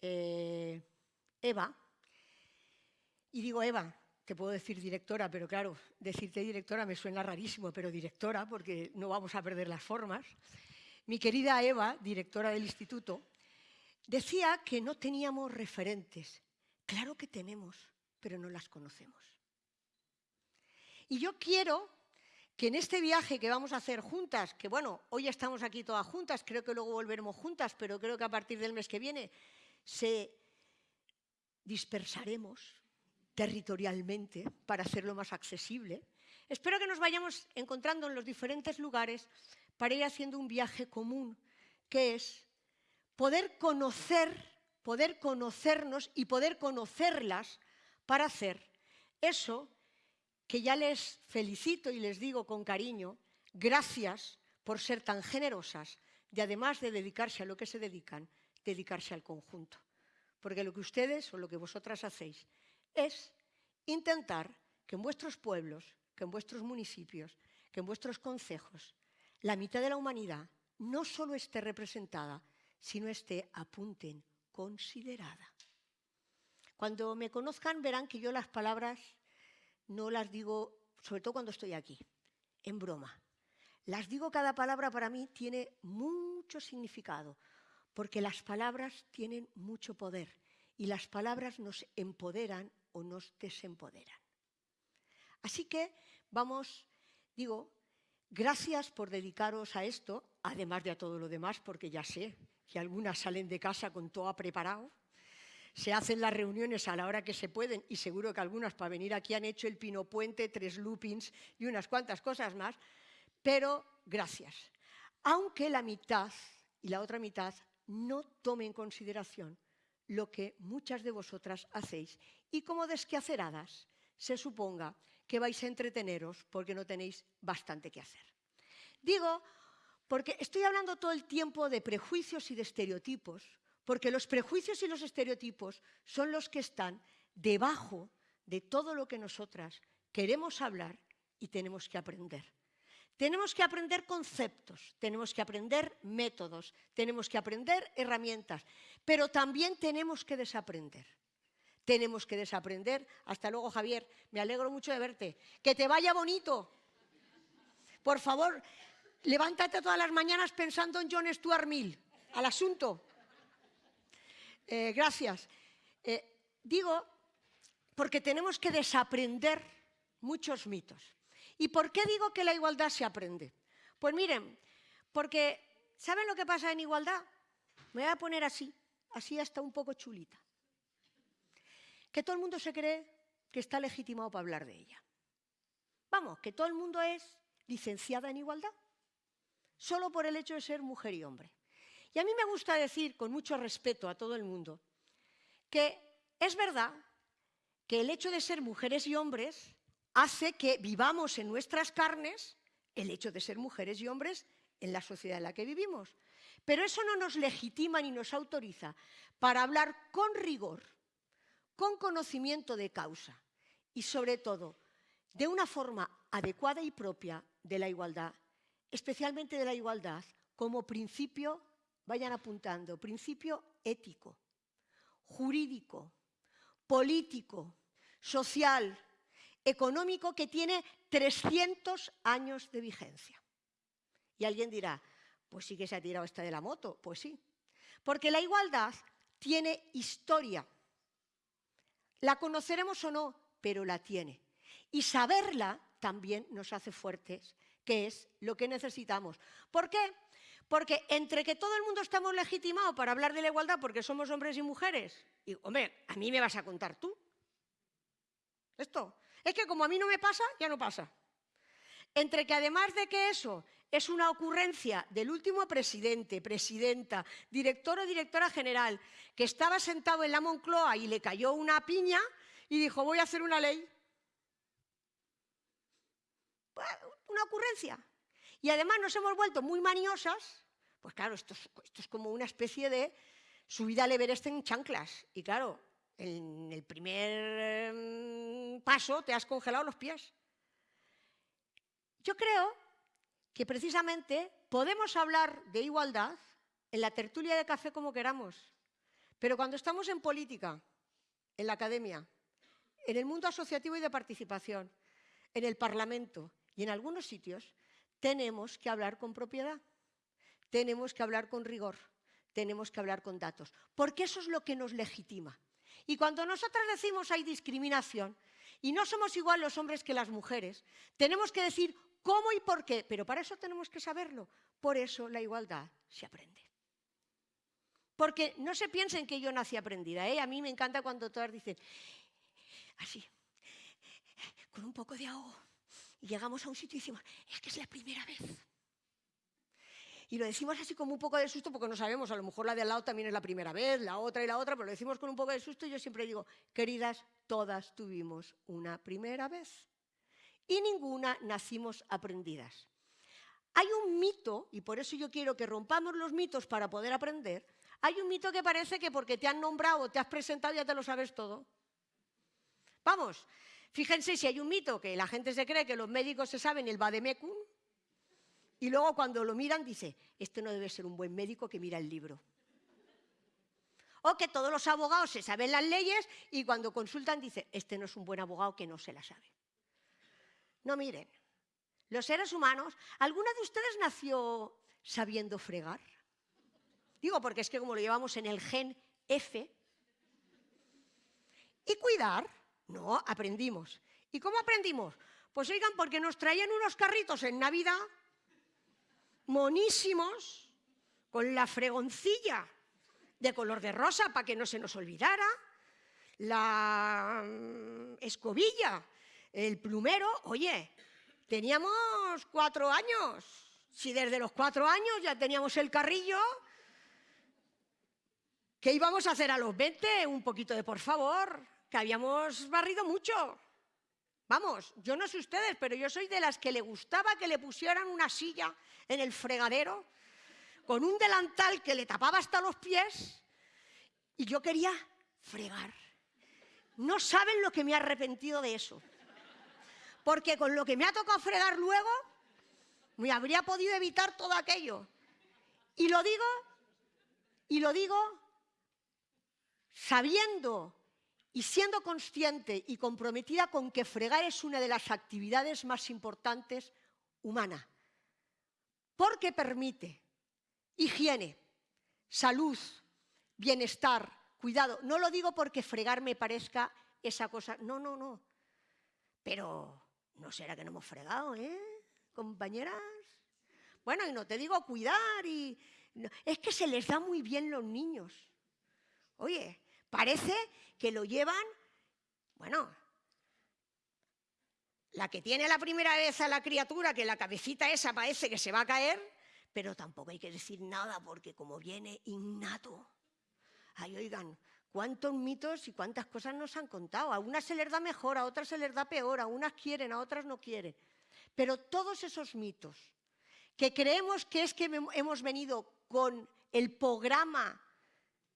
eh, Eva, y digo Eva, te puedo decir directora, pero claro, decirte directora me suena rarísimo, pero directora, porque no vamos a perder las formas. Mi querida Eva, directora del instituto, decía que no teníamos referentes. Claro que tenemos, pero no las conocemos. Y yo quiero que en este viaje que vamos a hacer juntas, que bueno, hoy estamos aquí todas juntas, creo que luego volveremos juntas, pero creo que a partir del mes que viene se dispersaremos territorialmente para hacerlo más accesible. Espero que nos vayamos encontrando en los diferentes lugares para ir haciendo un viaje común, que es poder conocer, poder conocernos y poder conocerlas para hacer eso que ya les felicito y les digo con cariño, gracias por ser tan generosas de además de dedicarse a lo que se dedican, dedicarse al conjunto. Porque lo que ustedes o lo que vosotras hacéis es intentar que en vuestros pueblos, que en vuestros municipios, que en vuestros concejos, la mitad de la humanidad no solo esté representada, sino esté, apunten, considerada. Cuando me conozcan verán que yo las palabras no las digo, sobre todo cuando estoy aquí, en broma. Las digo cada palabra para mí tiene mucho significado, porque las palabras tienen mucho poder y las palabras nos empoderan o nos desempoderan. Así que vamos, digo, gracias por dedicaros a esto, además de a todo lo demás, porque ya sé que algunas salen de casa con todo preparado, se hacen las reuniones a la hora que se pueden y seguro que algunas para venir aquí han hecho el pino puente, tres loopings y unas cuantas cosas más, pero gracias. Aunque la mitad y la otra mitad no tome en consideración lo que muchas de vosotras hacéis y como desquaceradas se suponga que vais a entreteneros porque no tenéis bastante que hacer. Digo, porque estoy hablando todo el tiempo de prejuicios y de estereotipos, porque los prejuicios y los estereotipos son los que están debajo de todo lo que nosotras queremos hablar y tenemos que aprender. Tenemos que aprender conceptos, tenemos que aprender métodos, tenemos que aprender herramientas, pero también tenemos que desaprender tenemos que desaprender. Hasta luego, Javier. Me alegro mucho de verte. Que te vaya bonito. Por favor, levántate todas las mañanas pensando en John Stuart Mill. Al asunto. Eh, gracias. Eh, digo porque tenemos que desaprender muchos mitos. ¿Y por qué digo que la igualdad se aprende? Pues miren, porque ¿saben lo que pasa en igualdad? Me voy a poner así, así hasta un poco chulita. Que todo el mundo se cree que está legitimado para hablar de ella. Vamos, que todo el mundo es licenciada en igualdad, solo por el hecho de ser mujer y hombre. Y a mí me gusta decir, con mucho respeto a todo el mundo, que es verdad que el hecho de ser mujeres y hombres hace que vivamos en nuestras carnes el hecho de ser mujeres y hombres en la sociedad en la que vivimos. Pero eso no nos legitima ni nos autoriza para hablar con rigor, con conocimiento de causa y, sobre todo, de una forma adecuada y propia de la igualdad, especialmente de la igualdad como principio, vayan apuntando, principio ético, jurídico, político, social, económico que tiene 300 años de vigencia. Y alguien dirá, pues sí que se ha tirado esta de la moto. Pues sí, porque la igualdad tiene historia. La conoceremos o no, pero la tiene. Y saberla también nos hace fuertes, que es lo que necesitamos. ¿Por qué? Porque entre que todo el mundo estamos legitimados para hablar de la igualdad porque somos hombres y mujeres, y hombre, a mí me vas a contar tú. Esto. Es que como a mí no me pasa, ya no pasa. Entre que además de que eso es una ocurrencia del último presidente, presidenta, director o directora general, que estaba sentado en la Moncloa y le cayó una piña y dijo, voy a hacer una ley. Pues, una ocurrencia. Y además nos hemos vuelto muy maniosas, pues claro, esto es, esto es como una especie de subida al Everest en chanclas. Y claro, en el primer em, paso te has congelado los pies. Yo creo que precisamente podemos hablar de igualdad en la tertulia de café como queramos, pero cuando estamos en política, en la academia, en el mundo asociativo y de participación, en el Parlamento y en algunos sitios, tenemos que hablar con propiedad, tenemos que hablar con rigor, tenemos que hablar con datos, porque eso es lo que nos legitima. Y cuando nosotras decimos hay discriminación y no somos igual los hombres que las mujeres, tenemos que decir cómo y por qué, pero para eso tenemos que saberlo. Por eso la igualdad se aprende. Porque no se piensen que yo nací aprendida. ¿eh? A mí me encanta cuando todas dicen, así, con un poco de ahogo. Y llegamos a un sitio y decimos, es que es la primera vez. Y lo decimos así como un poco de susto porque no sabemos, a lo mejor la de al lado también es la primera vez, la otra y la otra, pero lo decimos con un poco de susto y yo siempre digo, queridas, todas tuvimos una primera vez y ninguna nacimos aprendidas. Hay un mito, y por eso yo quiero que rompamos los mitos para poder aprender, hay un mito que parece que porque te han nombrado, te has presentado, ya te lo sabes todo. Vamos, fíjense si hay un mito que la gente se cree que los médicos se saben el vademecum, y luego cuando lo miran dice, este no debe ser un buen médico que mira el libro. O que todos los abogados se saben las leyes y cuando consultan dice, este no es un buen abogado que no se la sabe. No miren, los seres humanos, ¿alguna de ustedes nació sabiendo fregar? Digo, porque es que como lo llevamos en el gen F, y cuidar, no, aprendimos. ¿Y cómo aprendimos? Pues oigan, porque nos traían unos carritos en Navidad monísimos, con la fregoncilla de color de rosa para que no se nos olvidara, la mm, escobilla, el plumero, oye, teníamos cuatro años. Si desde los cuatro años ya teníamos el carrillo, ¿qué íbamos a hacer a los 20? Un poquito de por favor, que habíamos barrido mucho. Vamos, yo no sé ustedes, pero yo soy de las que le gustaba que le pusieran una silla en el fregadero con un delantal que le tapaba hasta los pies y yo quería fregar. No saben lo que me ha arrepentido de eso. Porque con lo que me ha tocado fregar luego, me habría podido evitar todo aquello. Y lo digo, y lo digo sabiendo y siendo consciente y comprometida con que fregar es una de las actividades más importantes humanas, porque permite higiene, salud, bienestar, cuidado. No lo digo porque fregar me parezca esa cosa. No, no, no. Pero no será que no hemos fregado, ¿eh? Compañeras. Bueno, y no te digo cuidar y... Es que se les da muy bien los niños. Oye, parece que lo llevan, bueno, la que tiene la primera vez a la criatura, que la cabecita esa parece que se va a caer, pero tampoco hay que decir nada porque como viene innato. Ay, oigan, cuántos mitos y cuántas cosas nos han contado. A unas se les da mejor, a otras se les da peor, a unas quieren, a otras no quieren. Pero todos esos mitos que creemos que es que hemos venido con el programa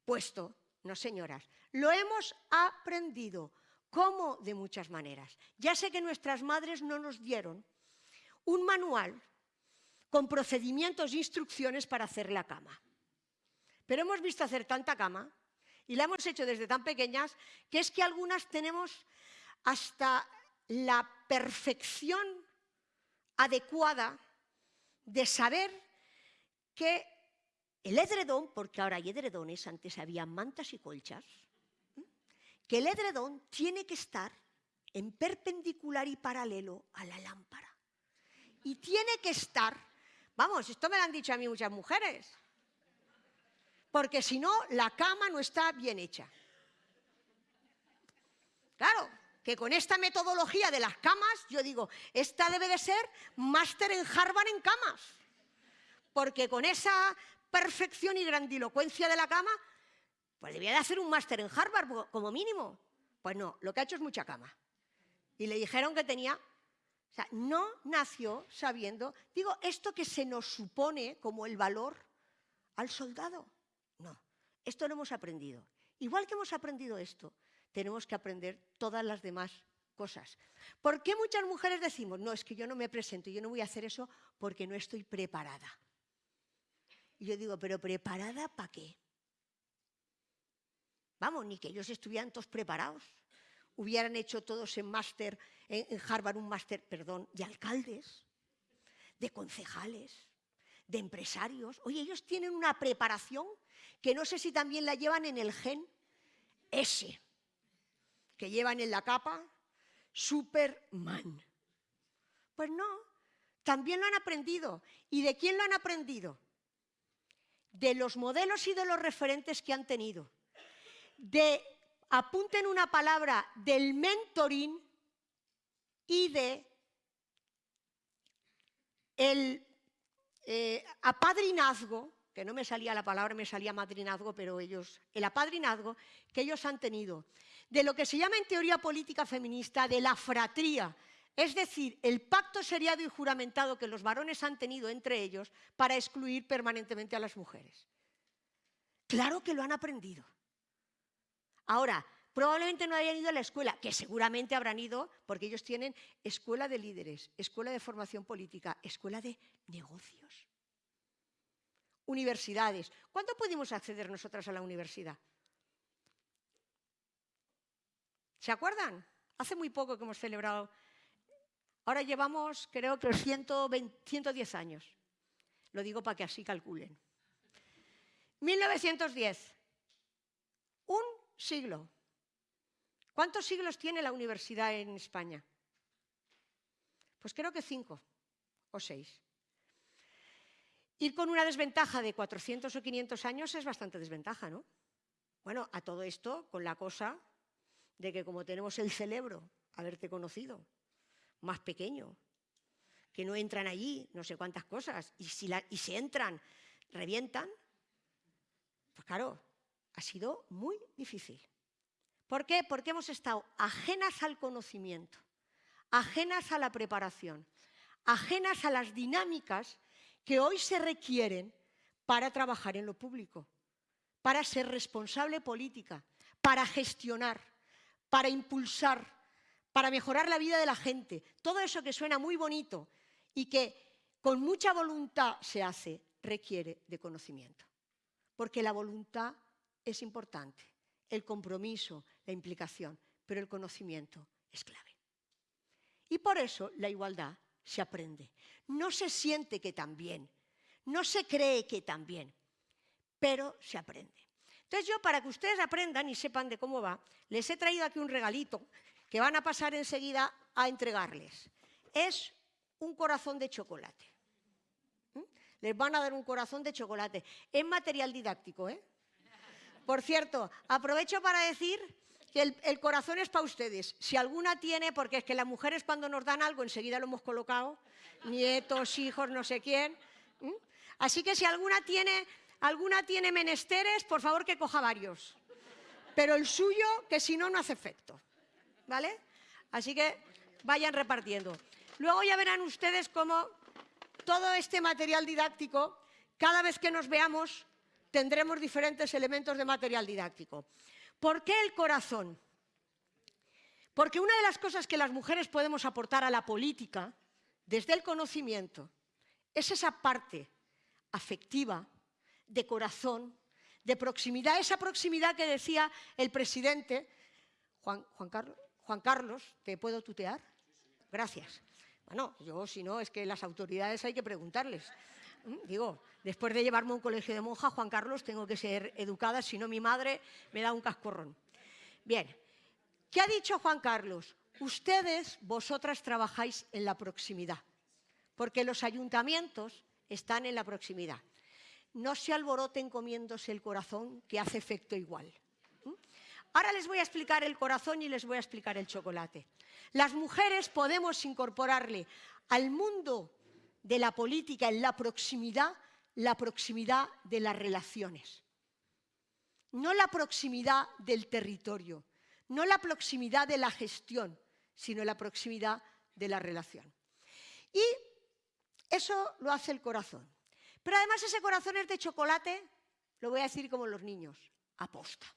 puesto, no señoras, lo hemos aprendido. ¿Cómo? De muchas maneras. Ya sé que nuestras madres no nos dieron un manual con procedimientos e instrucciones para hacer la cama. Pero hemos visto hacer tanta cama y la hemos hecho desde tan pequeñas que es que algunas tenemos hasta la perfección adecuada de saber que el edredón, porque ahora hay edredones, antes había mantas y colchas, que el edredón tiene que estar en perpendicular y paralelo a la lámpara. Y tiene que estar, vamos, esto me lo han dicho a mí muchas mujeres, porque si no, la cama no está bien hecha. Claro, que con esta metodología de las camas, yo digo, esta debe de ser máster en Harvard en camas, porque con esa perfección y grandilocuencia de la cama, pues debía de hacer un máster en Harvard como mínimo. Pues no, lo que ha hecho es mucha cama. Y le dijeron que tenía, o sea, no nació sabiendo, digo, esto que se nos supone como el valor al soldado. No, esto lo hemos aprendido. Igual que hemos aprendido esto, tenemos que aprender todas las demás cosas. ¿Por qué muchas mujeres decimos, no, es que yo no me presento, yo no voy a hacer eso porque no estoy preparada? Y yo digo, ¿pero preparada para qué? Vamos, ni que ellos estuvieran todos preparados. Hubieran hecho todos en máster, en Harvard un máster, perdón, de alcaldes, de concejales, de empresarios. Oye, ellos tienen una preparación que no sé si también la llevan en el gen ese, que llevan en la capa, Superman. Pues no, también lo han aprendido. ¿Y de quién lo han aprendido? De los modelos y de los referentes que han tenido de, apunten una palabra, del mentoring y de el eh, apadrinazgo, que no me salía la palabra, me salía madrinazgo, pero ellos, el apadrinazgo que ellos han tenido, de lo que se llama en teoría política feminista, de la fratría, es decir, el pacto seriado y juramentado que los varones han tenido entre ellos para excluir permanentemente a las mujeres. Claro que lo han aprendido. Ahora, probablemente no hayan ido a la escuela, que seguramente habrán ido porque ellos tienen escuela de líderes, escuela de formación política, escuela de negocios, universidades. ¿Cuándo pudimos acceder nosotras a la universidad? ¿Se acuerdan? Hace muy poco que hemos celebrado. Ahora llevamos, creo que 110 años. Lo digo para que así calculen. 1910. Un siglo. ¿Cuántos siglos tiene la universidad en España? Pues creo que cinco o seis. Ir con una desventaja de 400 o 500 años es bastante desventaja, ¿no? Bueno, a todo esto con la cosa de que como tenemos el cerebro, haberte conocido, más pequeño, que no entran allí no sé cuántas cosas, y si, y entran, revientan, pues claro, ha sido muy difícil. ¿Por qué? Porque hemos estado ajenas al conocimiento, ajenas a la preparación, ajenas a las dinámicas que hoy se requieren para trabajar en lo público, para ser responsable política, para gestionar, para impulsar, para mejorar la vida de la gente. Todo eso que suena muy bonito y que con mucha voluntad se hace, requiere de conocimiento. Porque la voluntad es importante, el compromiso, la implicación, pero el conocimiento es clave. Y por eso la igualdad se aprende. No se siente que también, no se cree que también, pero se aprende. Entonces yo, para que ustedes aprendan y sepan de cómo va, les he traído aquí un regalito que van a pasar enseguida a entregarles. Es un corazón de chocolate. ¿Mm? Les van a dar un corazón de chocolate. Es material didáctico, ¿eh? Por cierto, aprovecho para decir el, corazón es para ustedes. Si alguna tiene, porque es que las mujeres cuando nos dan algo enseguida lo hemos colocado, nietos, hijos, no sé quién. Así que si alguna tiene, alguna tiene menesteres, por favor que coja varios. Pero el suyo, que si no, no hace efecto. ¿Vale? Así que vayan repartiendo. Luego ya verán ustedes cómo todo este material didáctico, cada vez que nos veamos, tendremos diferentes elementos de material didáctico. ¿Por qué el corazón? Porque una de las cosas que las mujeres podemos aportar a la política, desde el conocimiento, es esa parte afectiva, de corazón, de proximidad, esa proximidad que decía el presidente Juan, Carlos, Carlos, ¿te puedo tutear? Gracias. Bueno, yo si no, es que las autoridades hay que preguntarles. Mm, digo, después de llevarme a un colegio de monjas, Juan Carlos, tengo que ser educada, si no mi madre me da un cascorrón. Bien, ¿qué ha dicho Juan Carlos? Ustedes, vosotras, trabajáis en la proximidad, porque los ayuntamientos están en la proximidad. No se alboroten comiéndose el corazón, que hace efecto igual. Ahora les voy a explicar el corazón y les voy a explicar el chocolate. Las mujeres podemos incorporarle al mundo de la política en la proximidad, la proximidad de las relaciones. No la proximidad del territorio, no la proximidad de la gestión, sino la proximidad de la relación. Y eso lo hace el corazón. Pero además ese corazón es de chocolate, lo voy a decir como los niños, aposta.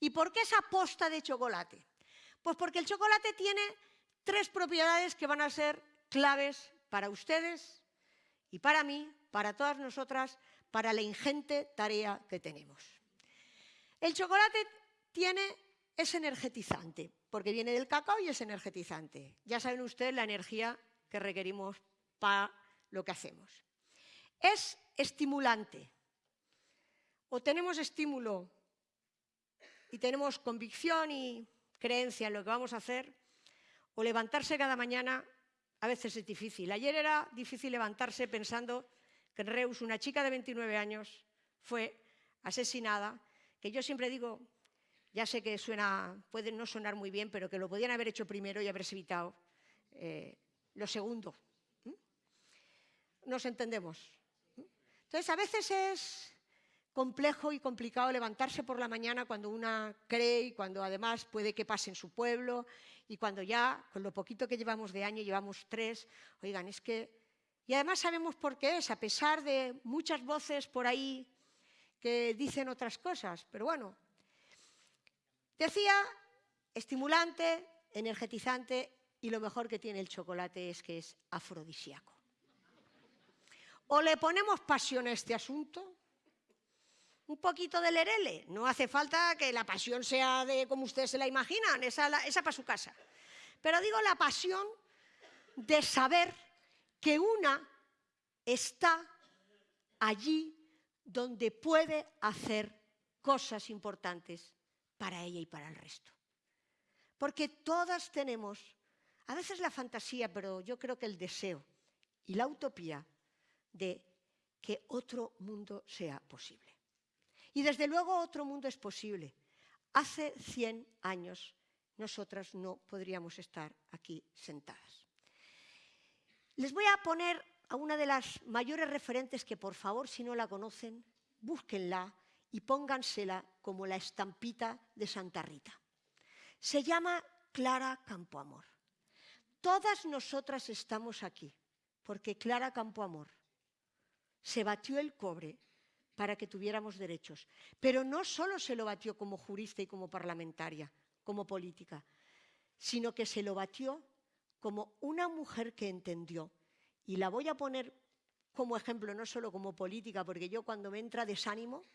¿Y por qué esa posta de chocolate? Pues porque el chocolate tiene tres propiedades que van a ser claves para ustedes y para mí, para todas nosotras, para la ingente tarea que tenemos. El chocolate tiene, es energetizante, porque viene del cacao y es energetizante. Ya saben ustedes la energía que requerimos para lo que hacemos. Es estimulante. O tenemos estímulo y tenemos convicción y creencia en lo que vamos a hacer, o levantarse cada mañana a veces es difícil. Ayer era difícil levantarse pensando que en Reus una chica de 29 años fue asesinada, que yo siempre digo, ya sé que suena, puede no sonar muy bien, pero que lo podían haber hecho primero y haberse evitado eh, lo segundo. Nos entendemos. Entonces, a veces es complejo y complicado levantarse por la mañana cuando una cree y cuando además puede que pase en su pueblo y cuando ya, con lo poquito que llevamos de año, llevamos tres, oigan, es que... Y además sabemos por qué es, a pesar de muchas voces por ahí que dicen otras cosas, pero bueno. Decía, estimulante, energetizante y lo mejor que tiene el chocolate es que es afrodisíaco. O le ponemos pasión a este asunto un poquito de lerele. No hace falta que la pasión sea de como ustedes se la imaginan, esa, esa para su casa. Pero digo la pasión de saber que una está allí donde puede hacer cosas importantes para ella y para el resto. Porque todas tenemos, a veces la fantasía, pero yo creo que el deseo y la utopía de que otro mundo sea posible. Y desde luego otro mundo es posible. Hace 100 años nosotras no podríamos estar aquí sentadas. Les voy a poner a una de las mayores referentes que por favor si no la conocen, búsquenla y póngansela como la estampita de Santa Rita. Se llama Clara Campoamor. Todas nosotras estamos aquí porque Clara Campoamor se batió el cobre para que tuviéramos derechos. Pero no solo se lo batió como jurista y como parlamentaria, como política, sino que se lo batió como una mujer que entendió. Y la voy a poner como ejemplo, no solo como política, porque yo cuando me entra desánimo,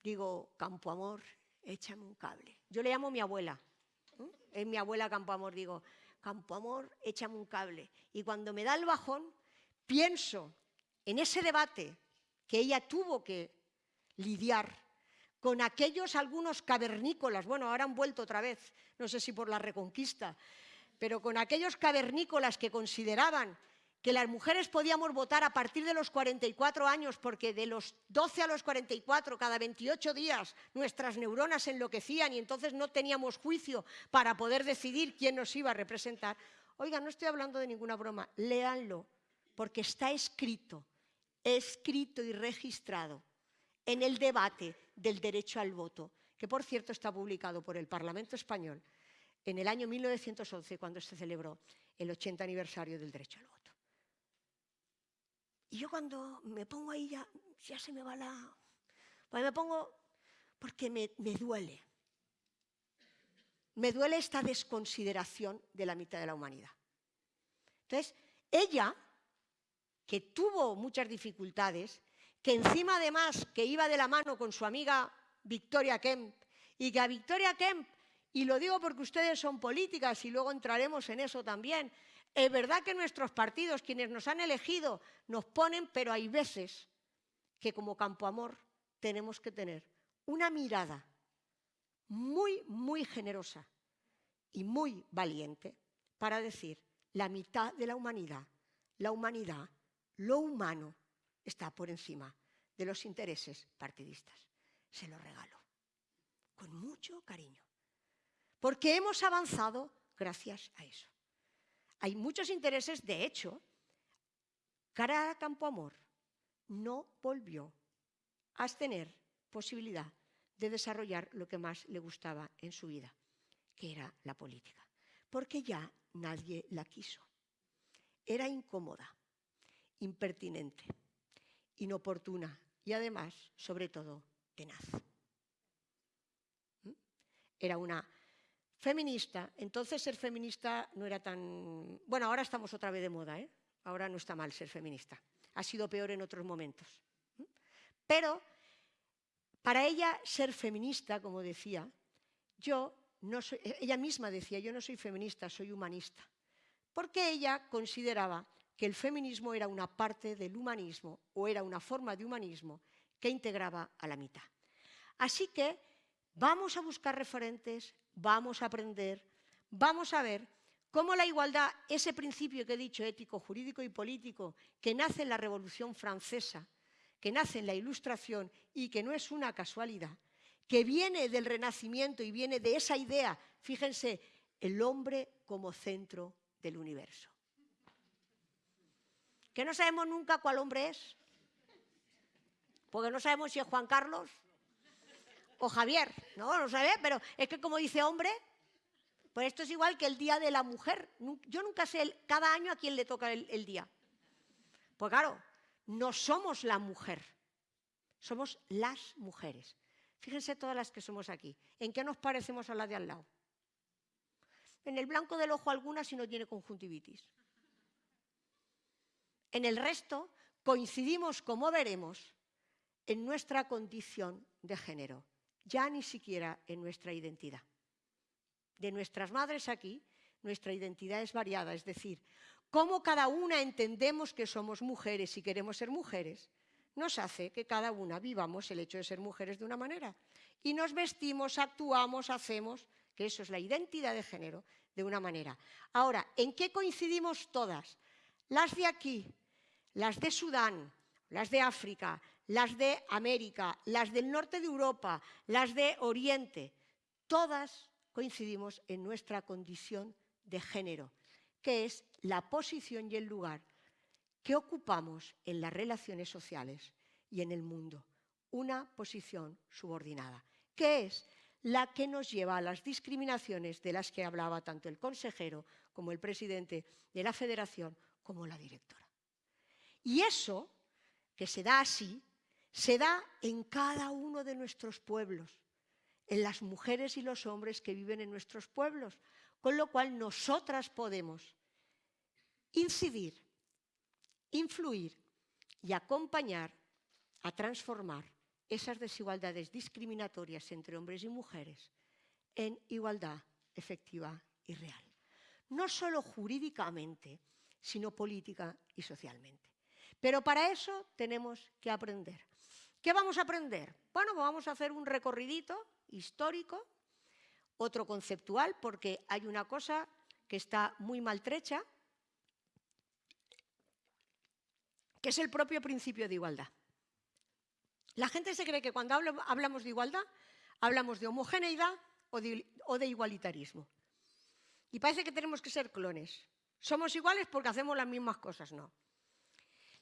digo, Campo Amor, échame un cable. Yo le llamo a mi abuela, es mi abuela Campo Amor, digo, Campo Amor, échame un cable. Y cuando me da el bajón, pienso en ese debate que ella tuvo que lidiar con aquellos algunos cavernícolas, bueno, ahora han vuelto otra vez, no sé si por la reconquista, pero con aquellos cavernícolas que consideraban que las mujeres podíamos votar a partir de los 44 años, porque de los 12 a los 44, cada 28 días, nuestras neuronas enloquecían y entonces no teníamos juicio para poder decidir quién nos iba a representar. Oiga, no estoy hablando de ninguna broma, léanlo, porque está escrito, escrito y registrado en el debate del derecho al voto, que por cierto está publicado por el Parlamento Español en el año 1911, cuando se celebró el 80 aniversario del derecho al voto. Y yo cuando me pongo ahí ya, se me va la... Pues me pongo porque me, me duele. Me duele esta desconsideración de la mitad de la humanidad. Entonces, ella, que tuvo muchas dificultades, que encima además que iba de la mano con su amiga Victoria Kemp, y que a Victoria Kemp, y lo digo porque ustedes son políticas y luego entraremos en eso también, es verdad que nuestros partidos, quienes nos han elegido, nos ponen, pero hay veces que como Campo Amor tenemos que tener una mirada muy, muy generosa y muy valiente para decir la mitad de la humanidad, la humanidad, lo humano, está por encima de los intereses partidistas. Se lo regalo, con mucho cariño, porque hemos avanzado gracias a eso. Hay muchos intereses, de hecho, Cara a Campo Amor no volvió a tener posibilidad de desarrollar lo que más le gustaba en su vida, que era la política, porque ya nadie la quiso. Era incómoda, impertinente, inoportuna y además, sobre todo, tenaz. ¿Mm? Era una Feminista, entonces ser feminista no era tan... Bueno, ahora estamos otra vez de moda, ¿eh? Ahora no está mal ser feminista. Ha sido peor en otros momentos. Pero para ella ser feminista, como decía, yo no soy, ella misma decía, yo no soy feminista, soy humanista. Porque ella consideraba que el feminismo era una parte del humanismo o era una forma de humanismo que integraba a la mitad. Así que vamos a buscar referentes, vamos a aprender, vamos a ver cómo la igualdad, ese principio que he dicho, ético, jurídico y político, que nace en la Revolución Francesa, que nace en la Ilustración y que no es una casualidad, que viene del Renacimiento y viene de esa idea, fíjense, el hombre como centro del universo. Que no sabemos nunca cuál hombre es, porque no sabemos si es Juan Carlos, o Javier, no, no sabe, pero es que como dice hombre, pues esto es igual que el Día de la Mujer. Yo nunca sé cada año a quién le toca el, día. Pues claro, no somos la mujer, somos las mujeres. Fíjense todas las que somos aquí. ¿En qué nos parecemos a la de al lado? En el blanco del ojo alguna si no tiene conjuntivitis. En el resto coincidimos, como veremos, en nuestra condición de género ya ni siquiera en nuestra identidad. De nuestras madres aquí, nuestra identidad es variada, es decir, cómo cada una entendemos que somos mujeres y queremos ser mujeres, nos hace que cada una vivamos el hecho de ser mujeres de una manera. Y nos vestimos, actuamos, hacemos, que eso es la identidad de género, de una manera. Ahora, ¿en qué coincidimos todas? Las de aquí, las de Sudán, las de África, las de América, las del norte de Europa, las de Oriente, todas coincidimos en nuestra condición de género, que es la posición y el lugar que ocupamos en las relaciones sociales y en el mundo, una posición subordinada, que es la que nos lleva a las discriminaciones de las que hablaba tanto el consejero como el presidente de la federación como la directora. Y eso, que se da así, se da en cada uno de nuestros pueblos, en las mujeres y los hombres que viven en nuestros pueblos, con lo cual nosotras podemos incidir, influir y acompañar a transformar esas desigualdades discriminatorias entre hombres y mujeres en igualdad efectiva y real. No solo jurídicamente, sino política y socialmente. Pero para eso tenemos que aprender ¿Qué vamos a aprender? Bueno, vamos a hacer un recorridito histórico, otro conceptual, porque hay una cosa que está muy maltrecha, que es el propio principio de igualdad. La gente se cree que cuando hablamos de igualdad, hablamos de homogeneidad o de, igualitarismo. Y parece que tenemos que ser clones. Somos iguales porque hacemos las mismas cosas, no.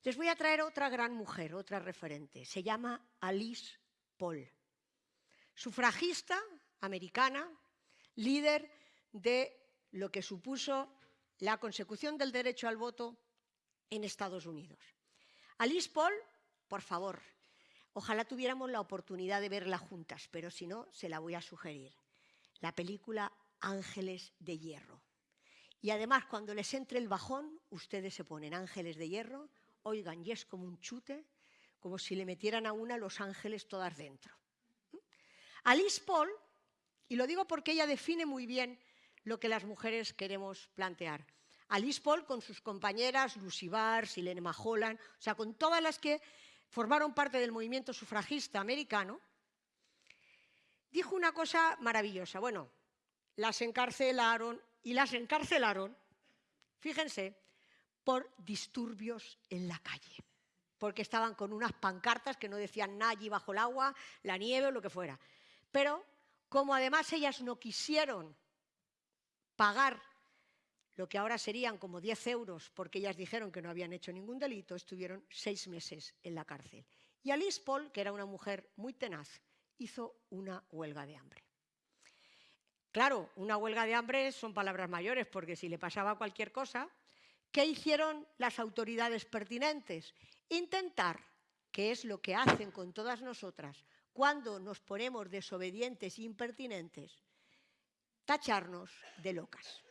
Les voy a traer otra gran mujer, otra referente. Se llama Alice Paul. Sufragista americana, líder de lo que supuso la consecución del derecho al voto en Estados Unidos. Alice Paul, por favor, ojalá tuviéramos la oportunidad de verla juntas, pero si no, se la voy a sugerir. La película Ángeles de Hierro. Y además, cuando les entre el bajón, ustedes se ponen ángeles de hierro, oigan, y es como un chute, como si le metieran a una los ángeles todas dentro. Alice Paul, y lo digo porque ella define muy bien lo que las mujeres queremos plantear. Alice Paul con sus compañeras Lucy Barr, Silene Majolan, o sea, con todas las que formaron parte del movimiento sufragista americano, dijo una cosa maravillosa. Bueno, las encarcelaron y las encarcelaron, fíjense, por disturbios en la calle, porque estaban con unas pancartas que no decían nada allí bajo el agua, la nieve o lo que fuera. Pero como además ellas no quisieron pagar lo que ahora serían como 10 euros porque ellas dijeron que no habían hecho ningún delito, estuvieron seis meses en la cárcel. Y Alice Paul, que era una mujer muy tenaz, hizo una huelga de hambre. Claro, una huelga de hambre son palabras mayores porque si le pasaba cualquier cosa, ¿qué hicieron las autoridades pertinentes? Intentar, que es lo que hacen con todas nosotras, cuando nos ponemos desobedientes e impertinentes, tacharnos de locas.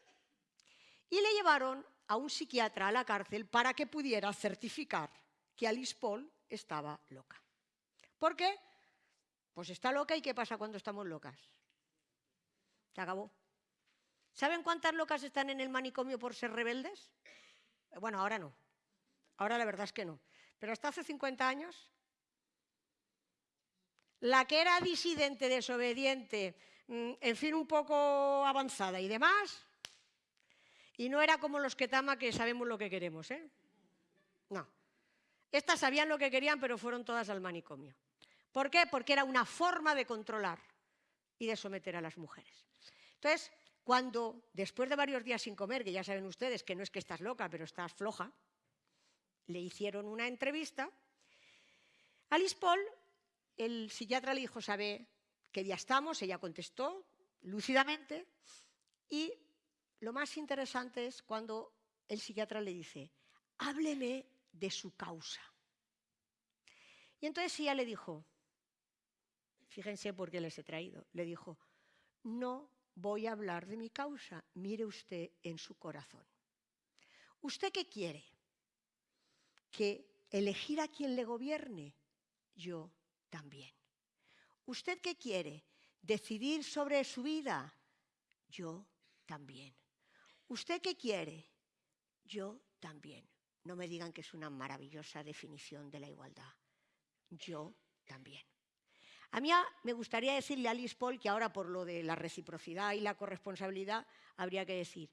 Y le llevaron a un psiquiatra a la cárcel para que pudiera certificar que Alice Paul estaba loca. ¿Por qué? Pues está loca y ¿qué pasa cuando estamos locas? Se acabó. ¿Saben cuántas locas están en el manicomio por ser rebeldes? Bueno, ahora no. Ahora la verdad es que no. Pero hasta hace 50 años la que era disidente, desobediente, mm, en fin, un poco avanzada y demás, y no era como los que tama que sabemos lo que queremos, ¿eh? No. Estas sabían lo que querían, pero fueron todas al manicomio. ¿Por qué? Porque era una forma de controlar y de someter a las mujeres. Entonces, cuando después de varios días sin comer, que ya saben ustedes que no es que estás loca, pero estás floja, le hicieron una entrevista, Alice Paul el psiquiatra le dijo, ¿sabe qué día estamos? Ella contestó lúcidamente y lo más interesante es cuando el psiquiatra le dice, hábleme de su causa. Y entonces ella le dijo, fíjense por qué les he traído, le dijo, no voy a hablar de mi causa, mire usted en su corazón. ¿Usted qué quiere? ¿Que elegir a quien le gobierne? Yo también. ¿Usted qué quiere? ¿Decidir sobre su vida? Yo también. ¿Usted qué quiere? Yo también. No me digan que es una maravillosa definición de la igualdad. Yo también. A mí me gustaría decirle a Alice Paul que ahora por lo de la reciprocidad y la corresponsabilidad habría que decir,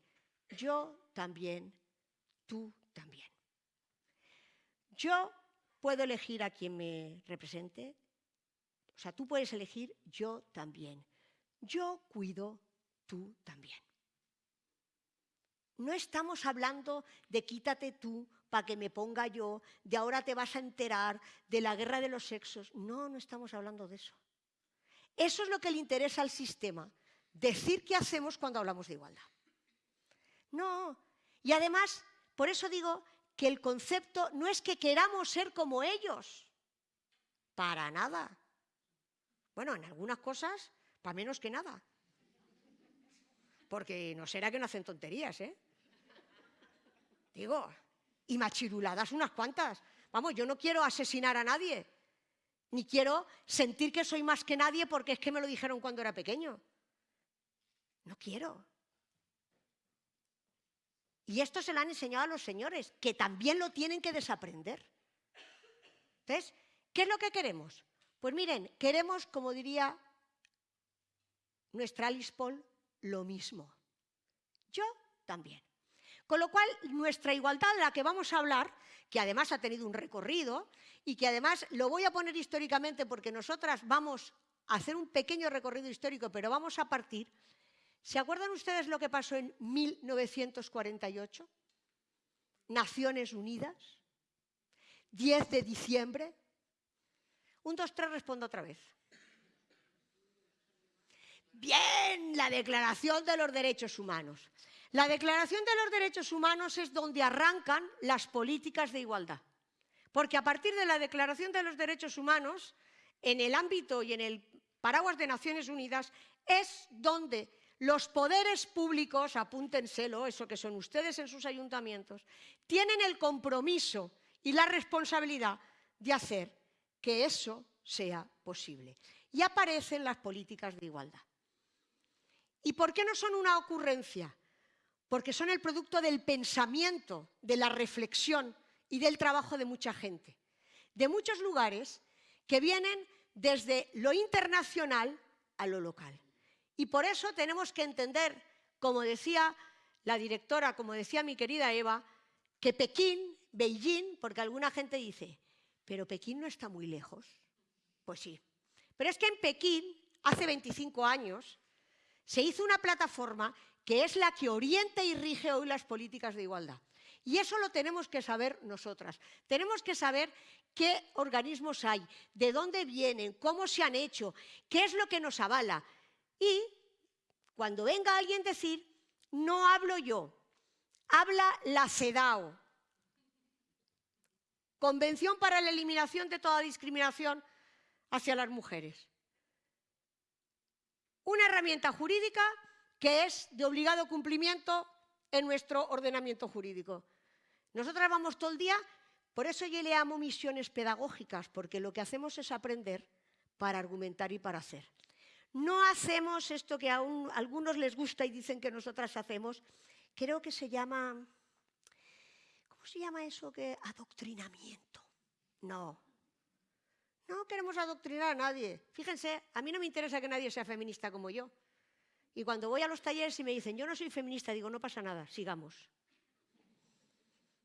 yo también, tú también. Yo puedo elegir a quien me represente, o sea, tú puedes elegir, yo también. Yo cuido, tú también. No estamos hablando de quítate tú para que me ponga yo, de ahora te vas a enterar de la guerra de los sexos. No, no estamos hablando de eso. Eso es lo que le interesa al sistema, decir qué hacemos cuando hablamos de igualdad. No, y además, por eso digo que el concepto no es que queramos ser como ellos, para nada. Bueno, en algunas cosas, para menos que nada. Porque no será que no hacen tonterías, ¿eh? Digo, y machiruladas unas cuantas. Vamos, yo no quiero asesinar a nadie, ni quiero sentir que soy más que nadie porque es que me lo dijeron cuando era pequeño. No quiero. Y esto se lo han enseñado a los señores, que también lo tienen que desaprender. Entonces, ¿qué es lo que queremos? Pues miren, queremos, como diría nuestra Alice Paul, lo mismo. Yo también. Con lo cual, nuestra igualdad de la que vamos a hablar, que además ha tenido un recorrido y que además lo voy a poner históricamente porque nosotras vamos a hacer un pequeño recorrido histórico, pero vamos a partir. ¿Se acuerdan ustedes lo que pasó en 1948? Naciones Unidas, 10 de diciembre. Un, dos, tres, respondo otra vez. Bien, la Declaración de los Derechos Humanos. La Declaración de los Derechos Humanos es donde arrancan las políticas de igualdad. Porque a partir de la Declaración de los Derechos Humanos, en el ámbito y en el paraguas de Naciones Unidas, es donde los poderes públicos, apúntenselo, eso que son ustedes en sus ayuntamientos, tienen el compromiso y la responsabilidad de hacer que eso sea posible. Y aparecen las políticas de igualdad. ¿Y por qué no son una ocurrencia? Porque son el producto del pensamiento, de la reflexión y del trabajo de mucha gente, de muchos lugares que vienen desde lo internacional a lo local. Y por eso tenemos que entender, como decía la directora, como decía mi querida Eva, que Pekín, Beijing, porque alguna gente dice, pero Pekín no está muy lejos. Pues sí. Pero es que en Pekín, hace 25 años, se hizo una plataforma que es la que orienta y rige hoy las políticas de igualdad. Y eso lo tenemos que saber nosotras. Tenemos que saber qué organismos hay, de dónde vienen, cómo se han hecho, qué es lo que nos avala. Y cuando venga alguien decir, no hablo yo, habla la CEDAW, Convención para la Eliminación de toda discriminación hacia las mujeres una herramienta jurídica que es de obligado cumplimiento en nuestro ordenamiento jurídico. Nosotras vamos todo el día, por eso yo le amo misiones pedagógicas, porque lo que hacemos es aprender para argumentar y para hacer. No hacemos esto que a, algunos les gusta y dicen que nosotras hacemos, creo que se llama, ¿cómo se llama eso? que Adoctrinamiento. No, no queremos adoctrinar a nadie. Fíjense, a mí no me interesa que nadie sea feminista como yo. Y cuando voy a los talleres y me dicen, yo no soy feminista, digo, no pasa nada, sigamos.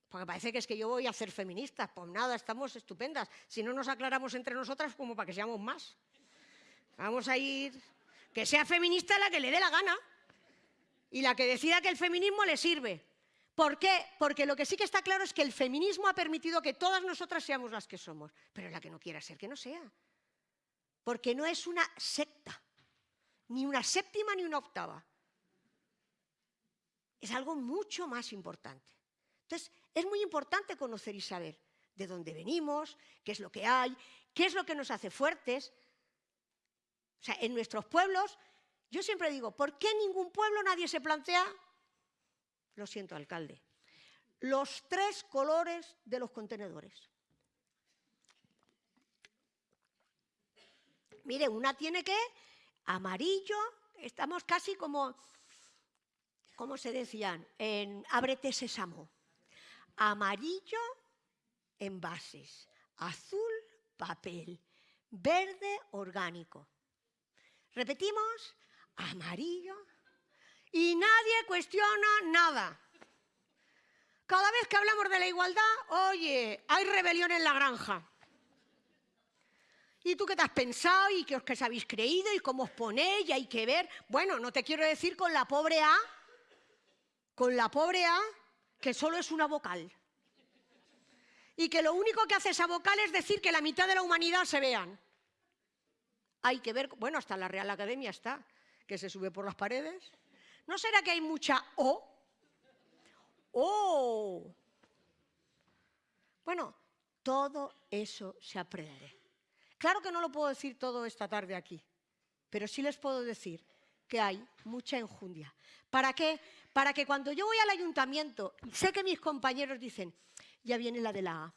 Porque parece que es que yo voy a ser feminista. Pues nada, estamos estupendas. Si no nos aclaramos entre nosotras, como para que seamos más. Vamos a ir... Que sea feminista la que le dé la gana. Y la que decida que el feminismo le sirve. ¿Por qué? Porque lo que sí que está claro es que el feminismo ha permitido que todas nosotras seamos las que somos, pero la que no quiera ser, que no sea. Porque no es una secta, ni una séptima ni una octava. Es algo mucho más importante. Entonces, es muy importante conocer y saber de dónde venimos, qué es lo que hay, qué es lo que nos hace fuertes. O sea, en nuestros pueblos, yo siempre digo, ¿por qué en ningún pueblo nadie se plantea lo siento, alcalde. Los tres colores de los contenedores. Mire, una tiene que amarillo, estamos casi como, ¿cómo se decían? En ábrete sésamo. Amarillo, envases. Azul, papel. Verde, orgánico. Repetimos, amarillo, y nadie cuestiona nada. Cada vez que hablamos de la igualdad, oye, hay rebelión en la granja. ¿Y tú qué te has pensado y qué os, que habéis creído y cómo os ponéis y hay que ver? Bueno, no te quiero decir con la pobre A, con la pobre A, que solo es una vocal. Y que lo único que hace esa vocal es decir que la mitad de la humanidad se vean. Hay que ver, bueno, hasta la Real Academia está, que se sube por las paredes. ¿No será que hay mucha O? ¡Oh! Bueno, todo eso se aprende. Claro que no lo puedo decir todo esta tarde aquí, pero sí les puedo decir que hay mucha enjundia. ¿Para qué? Para que cuando yo voy al ayuntamiento, sé que mis compañeros dicen, ya viene la de la A.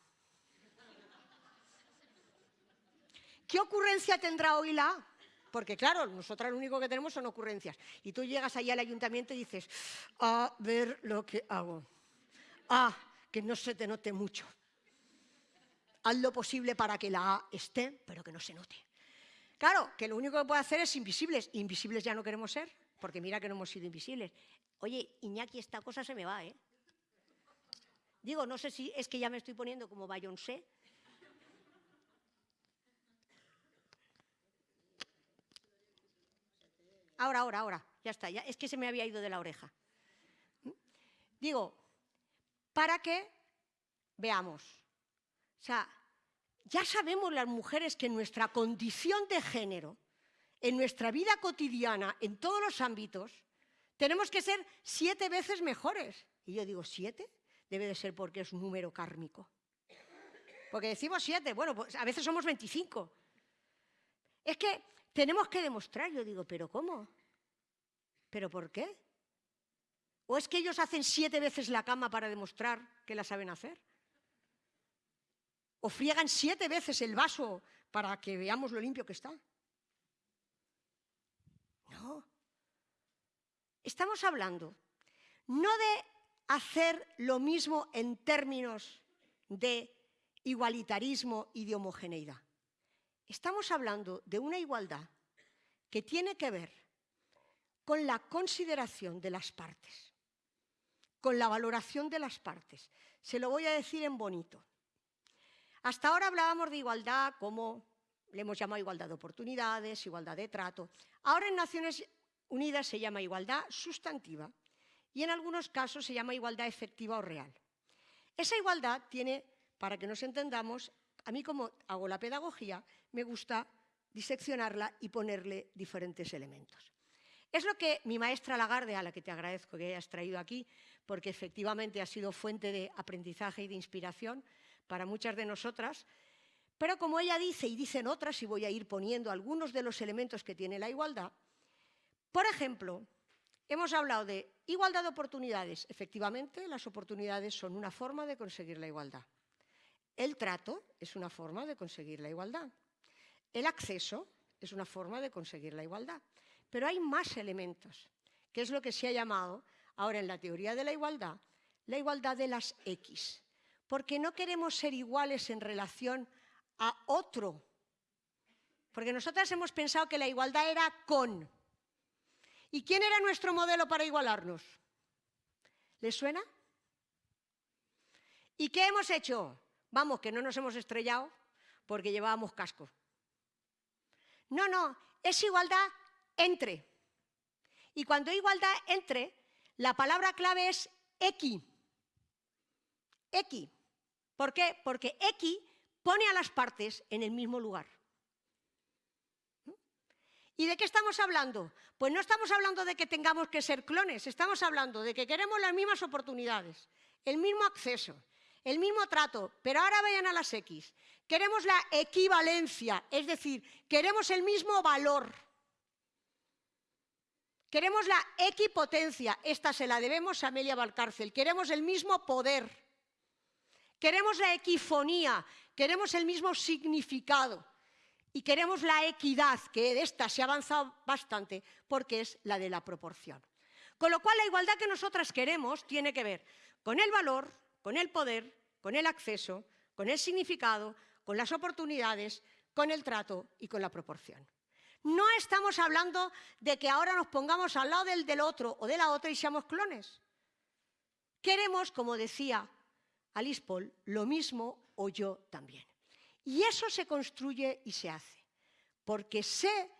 ¿Qué ocurrencia tendrá hoy la A? Porque claro, nosotras lo único que tenemos son ocurrencias. Y tú llegas allá al ayuntamiento y dices, a ver lo que hago. Ah, que no se te note mucho. Haz lo posible para que la A esté, pero que no se note. Claro, que lo único que puede hacer es invisibles. Invisibles ya no queremos ser, porque mira que no hemos sido invisibles. Oye, Iñaki, esta cosa se me va, ¿eh? Digo, no sé si es que ya me estoy poniendo como Beyoncé. Ahora, ahora, ahora, ya está, ya, es que se me había ido de la oreja. Digo, para que veamos. O sea, ya sabemos las mujeres que en nuestra condición de género, en nuestra vida cotidiana, en todos los ámbitos, tenemos que ser siete veces mejores. Y yo digo, ¿siete? Debe de ser porque es un número kármico. Porque decimos siete, bueno, pues a veces somos 25. Es que tenemos que demostrar, yo digo, ¿pero cómo? ¿Pero por qué? ¿O es que ellos hacen siete veces la cama para demostrar que la saben hacer? ¿O friegan siete veces el vaso para que veamos lo limpio que está? No. Estamos hablando no de hacer lo mismo en términos de igualitarismo y de homogeneidad. Estamos hablando de una igualdad que tiene que ver con la consideración de las partes, con la valoración de las partes. Se lo voy a decir en bonito. Hasta ahora hablábamos de igualdad como le hemos llamado igualdad de oportunidades, igualdad de trato. Ahora en Naciones Unidas se llama igualdad sustantiva y en algunos casos se llama igualdad efectiva o real. Esa igualdad tiene, para que nos entendamos, a mí como hago la pedagogía, me gusta diseccionarla y ponerle diferentes elementos. Es lo que mi maestra Lagarde, a la que te agradezco que hayas traído aquí, porque efectivamente ha sido fuente de aprendizaje y de inspiración para muchas de nosotras, pero como ella dice y dicen otras, y voy a ir poniendo algunos de los elementos que tiene la igualdad, por ejemplo, hemos hablado de igualdad de oportunidades. Efectivamente, las oportunidades son una forma de conseguir la igualdad. El trato es una forma de conseguir la igualdad. El acceso es una forma de conseguir la igualdad. Pero hay más elementos, que es lo que se ha llamado ahora en la teoría de la igualdad, la igualdad de las X. Porque no queremos ser iguales en relación a otro. Porque nosotras hemos pensado que la igualdad era con. ¿Y quién era nuestro modelo para igualarnos? ¿Les suena? ¿Y qué hemos hecho? Vamos, que no nos hemos estrellado porque llevábamos casco. No, no, es igualdad entre. Y cuando hay igualdad entre, la palabra clave es equi. Equi. ¿Por qué? Porque equi pone a las partes en el mismo lugar. ¿Y de qué estamos hablando? Pues no estamos hablando de que tengamos que ser clones, estamos hablando de que queremos las mismas oportunidades, el mismo acceso, el mismo trato, pero ahora vayan a las X. Queremos la equivalencia, es decir, queremos el mismo valor. Queremos la equipotencia, esta se la debemos a Amelia Valcárcel. Queremos el mismo poder. Queremos la equifonía, queremos el mismo significado. Y queremos la equidad, que de esta se ha avanzado bastante, porque es la de la proporción. Con lo cual, la igualdad que nosotras queremos tiene que ver con el valor, con el poder, con el acceso, con el significado, con las oportunidades, con el trato y con la proporción. No estamos hablando de que ahora nos pongamos al lado del, del otro o de la otra y seamos clones. Queremos, como decía Alice Paul, lo mismo o yo también. Y eso se construye y se hace, porque se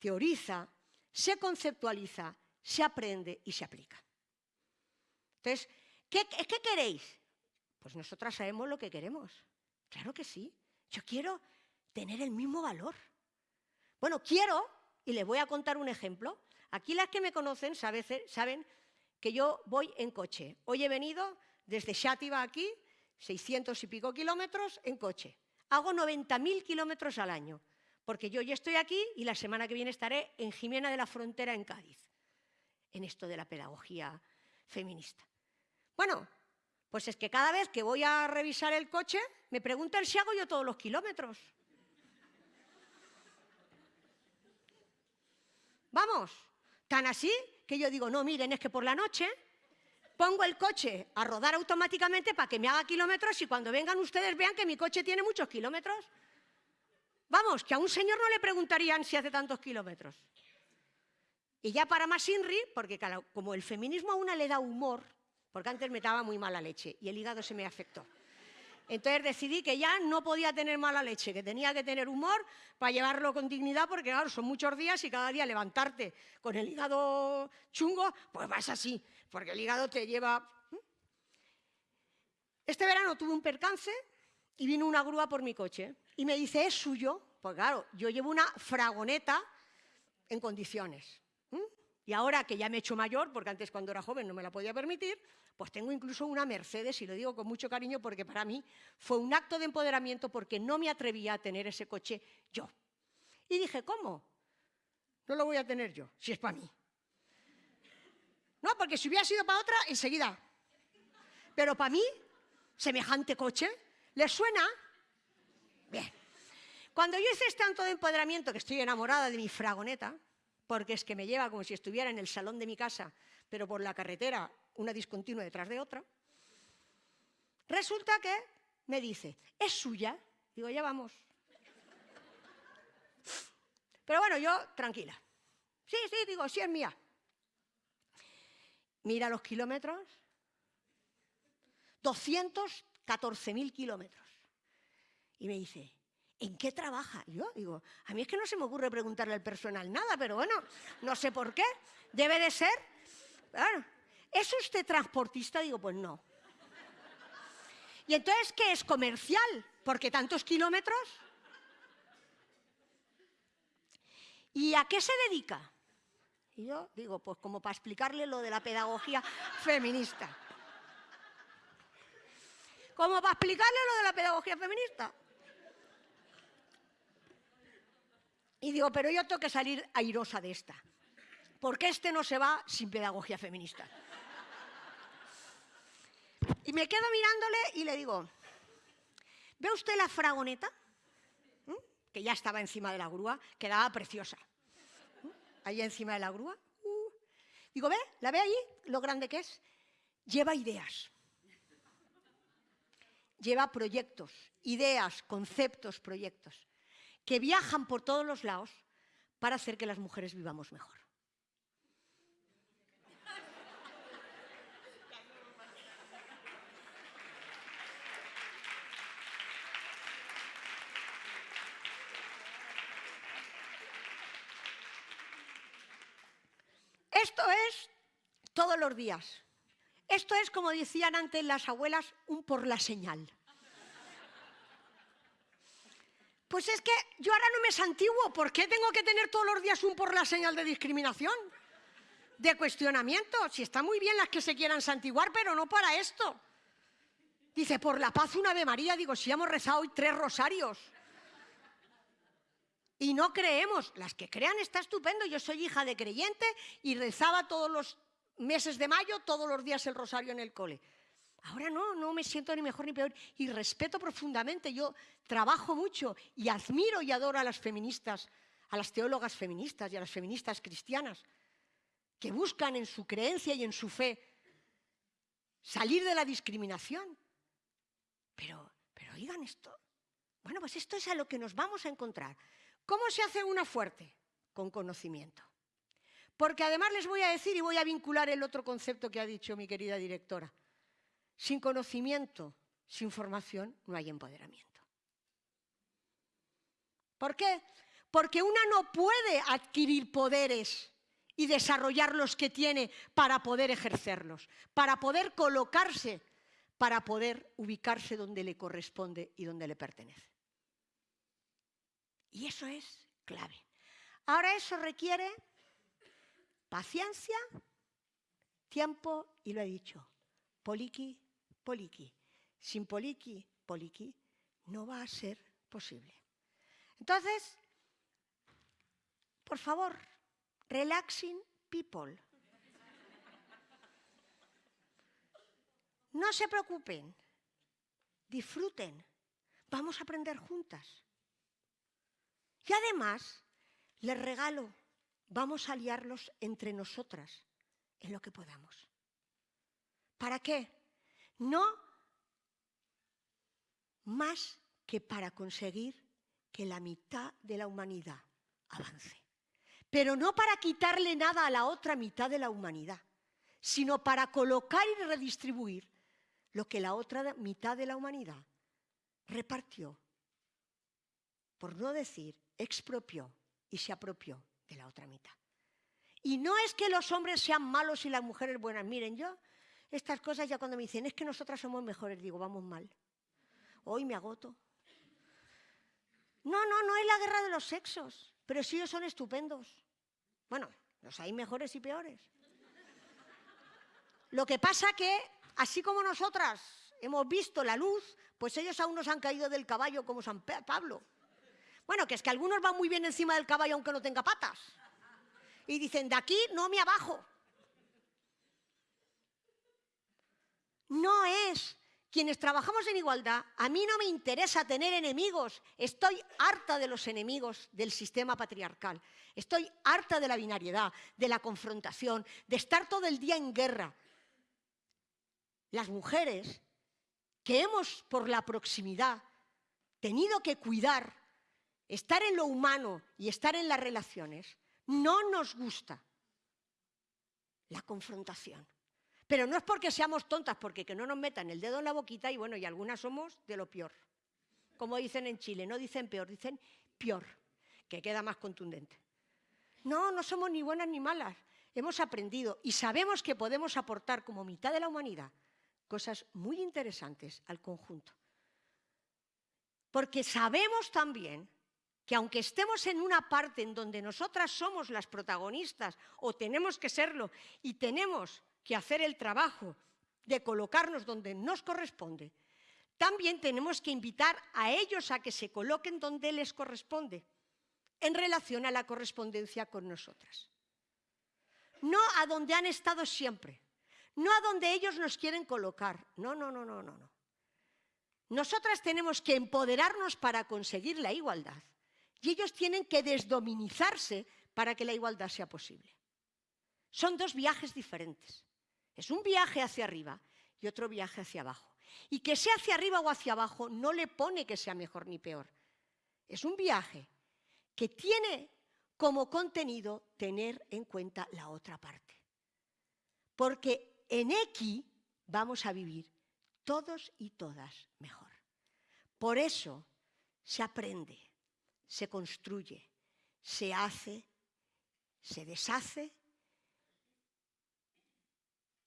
teoriza, se conceptualiza, se aprende y se aplica. Entonces, ¿qué, ¿qué queréis? Pues nosotras sabemos lo que queremos. Claro que sí. Yo quiero tener el mismo valor. Bueno, quiero, y les voy a contar un ejemplo. Aquí las que me conocen saben que yo voy en coche. Hoy he venido desde Xátiva aquí, 600 y pico kilómetros en coche. Hago 90.000 kilómetros al año, porque yo ya estoy aquí y la semana que viene estaré en Jimena de la Frontera, en Cádiz, en esto de la pedagogía feminista. Bueno, pues es que cada vez que voy a revisar el coche, me preguntan si hago yo todos los kilómetros. Vamos, tan así que yo digo, no, miren, es que por la noche pongo el coche a rodar automáticamente para que me haga kilómetros y cuando vengan ustedes vean que mi coche tiene muchos kilómetros. Vamos, que a un señor no le preguntarían si hace tantos kilómetros. Y ya para más Inri, porque como el feminismo a una le da humor, porque antes me daba muy mala leche y el hígado se me afectó. Entonces decidí que ya no podía tener mala leche, que tenía que tener humor para llevarlo con dignidad, porque claro, son muchos días y cada día levantarte con el hígado chungo, pues vas así, porque el hígado te lleva... Este verano tuve un percance y vino una grúa por mi coche y me dice, ¿es suyo? Pues claro, yo llevo una fragoneta en condiciones. Y ahora que ya me he hecho mayor, porque antes cuando era joven no me la podía permitir, pues tengo incluso una Mercedes y lo digo con mucho cariño porque para mí fue un acto de empoderamiento porque no me atrevía a tener ese coche yo. Y dije, ¿cómo? No lo voy a tener yo, si es para mí. No, porque si hubiera sido para otra, enseguida. Pero para mí, semejante coche, ¿les suena? Bien. Cuando yo hice este acto de empoderamiento, que estoy enamorada de mi fragoneta, porque es que me lleva como si estuviera en el salón de mi casa, pero por la carretera, una discontinua detrás de otra. Resulta que me dice, ¿es suya? Digo, ya vamos. Pero bueno, yo tranquila. Sí, sí, digo, sí es mía. Mira los kilómetros. 214.000 kilómetros. Y me dice, ¿en qué trabaja? Yo digo, a mí es que no se me ocurre preguntarle al personal nada, pero bueno, no sé por qué. Debe de ser. ¿Es usted transportista? Digo, pues no. ¿Y entonces qué es comercial? Porque tantos kilómetros. ¿Y a qué se dedica? Y yo digo, pues como para explicarle lo de la pedagogía feminista. Como para explicarle lo de la pedagogía feminista. Y digo, pero yo tengo que salir airosa de esta, porque este no se va sin pedagogía feminista. Y me quedo mirándole y le digo, ¿ve usted la fragoneta? ¿Mm? Que ya estaba encima de la grúa, quedaba preciosa. ¿Mm? Ahí encima de la grúa. Uh. Digo, ¿ve? ¿La ve ahí? Lo grande que es. Lleva ideas. Lleva proyectos, ideas, conceptos, proyectos que viajan por todos los lados para hacer que las mujeres vivamos mejor. Esto es todos los días. Esto es, como decían antes las abuelas, un por la señal. Pues es que yo ahora no me santiguo. ¿Por qué tengo que tener todos los días un por la señal de discriminación? De cuestionamiento. Si está muy bien las que se quieran santiguar, pero no para esto. Dice, por la paz una Ave María. Digo, si hemos rezado hoy tres rosarios. Y no creemos. Las que crean está estupendo. Yo soy hija de creyente y rezaba todos los meses de mayo, todos los días el rosario en el cole. Ahora no, no me siento ni mejor ni peor y respeto profundamente. Yo trabajo mucho y admiro y adoro a las feministas, a las teólogas feministas y a las feministas cristianas, que buscan en su creencia y en su fe salir de la discriminación. Pero, pero oigan esto. Bueno, pues esto es a lo que nos vamos a encontrar. ¿Cómo se hace una fuerte? Con conocimiento. Porque además les voy a decir y voy a vincular el otro concepto que ha dicho mi querida directora. Sin conocimiento, sin formación, no hay empoderamiento. ¿Por qué? Porque una no puede adquirir poderes y desarrollar los que tiene para poder ejercerlos, para poder colocarse, para poder ubicarse donde le corresponde y donde le pertenece. Y eso es clave. Ahora eso requiere paciencia, tiempo y lo he dicho, poliqui Poliki. Sin Poliki, Poliki, no va a ser posible. Entonces, por favor, relaxing people. No se preocupen, disfruten, vamos a aprender juntas. Y además, les regalo, vamos a liarlos entre nosotras en lo que podamos. ¿Para qué? No más que para conseguir que la mitad de la humanidad avance. Pero no para quitarle nada a la otra mitad de la humanidad, sino para colocar y redistribuir lo que la otra mitad de la humanidad repartió, por no decir expropió y se apropió de la otra mitad. Y no es que los hombres sean malos y las mujeres buenas. Miren, yo estas cosas ya cuando me dicen es que nosotras somos mejores, digo, vamos mal. Hoy me agoto. No, no, no es la guerra de los sexos, pero sí ellos son estupendos. Bueno, los hay mejores y peores. Lo que pasa que, así como nosotras hemos visto la luz, pues ellos aún nos han caído del caballo como San Pablo. Bueno, que es que algunos van muy bien encima del caballo aunque no tenga patas. Y dicen, de aquí no me abajo. No es quienes trabajamos en igualdad, a mí no me interesa tener enemigos. Estoy harta de los enemigos del sistema patriarcal. Estoy harta de la binariedad, de la confrontación, de estar todo el día en guerra. Las mujeres que hemos, por la proximidad, tenido que cuidar, estar en lo humano y estar en las relaciones, no nos gusta la confrontación. Pero no es porque seamos tontas, porque que no nos metan el dedo en la boquita y bueno, y algunas somos de lo peor. Como dicen en Chile, no dicen peor, dicen peor, que queda más contundente. No, no somos ni buenas ni malas. Hemos aprendido y sabemos que podemos aportar como mitad de la humanidad cosas muy interesantes al conjunto. Porque sabemos también que aunque estemos en una parte en donde nosotras somos las protagonistas o tenemos que serlo y tenemos que hacer el trabajo de colocarnos donde nos corresponde, también tenemos que invitar a ellos a que se coloquen donde les corresponde en relación a la correspondencia con nosotras. No a donde han estado siempre, no a donde ellos nos quieren colocar. No, no, no, no, no. no. Nosotras tenemos que empoderarnos para conseguir la igualdad y ellos tienen que desdominizarse para que la igualdad sea posible. Son dos viajes diferentes. Es un viaje hacia arriba y otro viaje hacia abajo. Y que sea hacia arriba o hacia abajo no le pone que sea mejor ni peor. Es un viaje que tiene como contenido tener en cuenta la otra parte. Porque en X vamos a vivir todos y todas mejor. Por eso se aprende, se construye, se hace, se deshace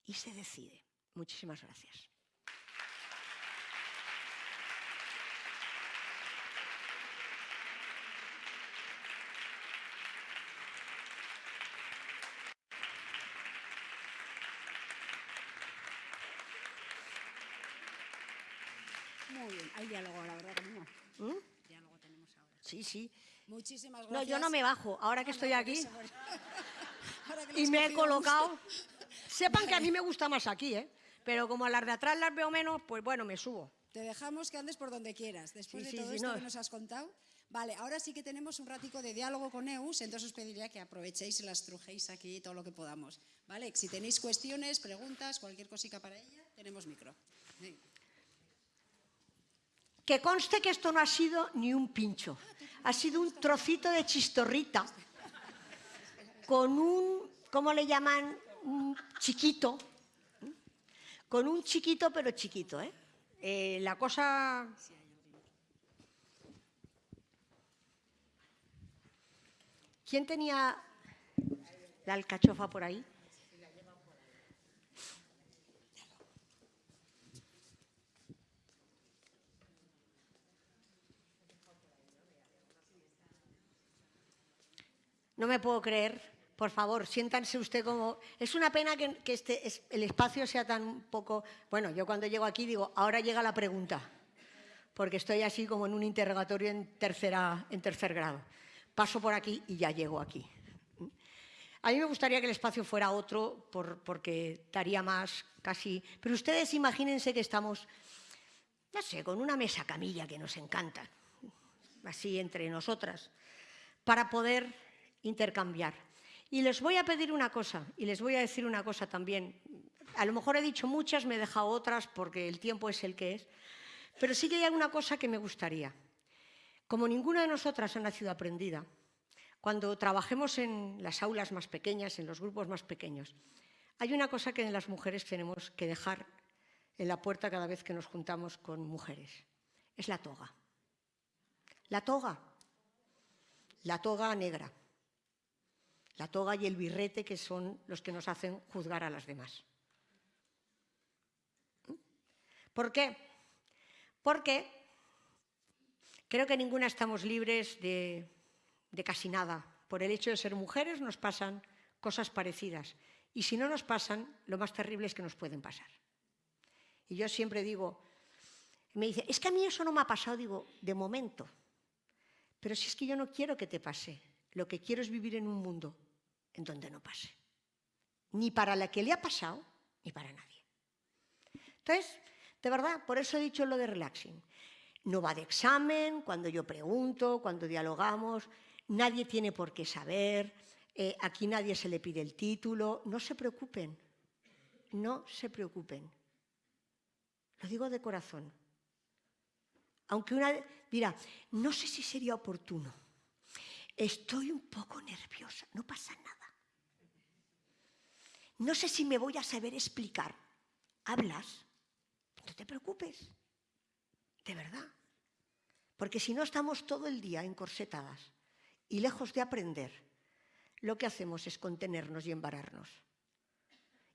y se decide. Muchísimas gracias. Muy bien, hay diálogo, la verdad, conmigo. ¿Mm? Diálogo tenemos ahora. Sí, sí. Muchísimas No, gracias. yo no me bajo. Ahora que Ah, estoy no, aquí eso, Ahora que y me he colocado. Sepan que a mí me gusta más aquí, ¿eh? Pero como a las de atrás las veo menos, pues bueno, me subo. Te dejamos que andes por donde quieras. Después Sí, de todo sí, esto no. que nos has contado. Vale, ahora sí que tenemos un ratico de diálogo con Eus, entonces os pediría que aprovechéis y las trujéis aquí todo lo que podamos. Vale, si tenéis cuestiones, preguntas, cualquier cosica para ella, tenemos micro. Venga. Que conste que esto no ha sido ni un pincho. Ha sido un trocito de chistorrita con un, ¿cómo le llaman? Un chiquito. Con un chiquito, pero chiquito, ¿eh? Eh, la cosa... ¿Quién tenía la alcachofa por ahí? No me puedo creer. Por favor, siéntanse usted como... Es una pena que, este, es- el espacio sea tan poco... Bueno, yo cuando llego aquí digo, ahora llega la pregunta, porque estoy así como en un interrogatorio en, tercera, en tercer grado. Paso por aquí y ya llego aquí. A mí me gustaría que el espacio fuera otro, por- porque daría más, casi... Pero ustedes imagínense que estamos, no sé, con una mesa camilla que nos encanta, así entre nosotras, para poder intercambiar. Y les voy a pedir una cosa, y les voy a decir una cosa también. A lo mejor he dicho muchas, me he dejado otras porque el tiempo es el que es, pero sí que hay alguna cosa que me gustaría. Como ninguna de nosotras ha nacido aprendida, cuando trabajemos en las aulas más pequeñas, en los grupos más pequeños, hay una cosa que en las mujeres tenemos que dejar en la puerta cada vez que nos juntamos con mujeres. Es la toga. La toga. La toga negra. La toga y el birrete que son los que nos hacen juzgar a las demás. ¿Por qué? Porque creo que ninguna estamos libres de, de casi nada. Por el hecho de ser mujeres nos pasan cosas parecidas. Y si no nos pasan, lo más terrible es que nos pueden pasar. Y yo siempre digo, me dice, es que a mí eso no me ha pasado, digo, de momento. Pero si es que yo no quiero que te pase, lo que quiero es vivir en un mundo en donde no pase. Ni para la que le ha pasado, ni para nadie. Entonces, de verdad, por eso he dicho lo de relaxing. No va de examen, cuando yo pregunto, cuando dialogamos, nadie tiene por qué saber, eh, aquí nadie se le pide el título, no se preocupen, no se preocupen. Lo digo de corazón. Aunque una dirá, no sé si sería oportuno, estoy un poco nerviosa, no pasa nada. No sé si me voy a saber explicar. ¿Hablas? No te preocupes, de verdad. Porque si no estamos todo el día encorsetadas y lejos de aprender, lo que hacemos es contenernos y embararnos.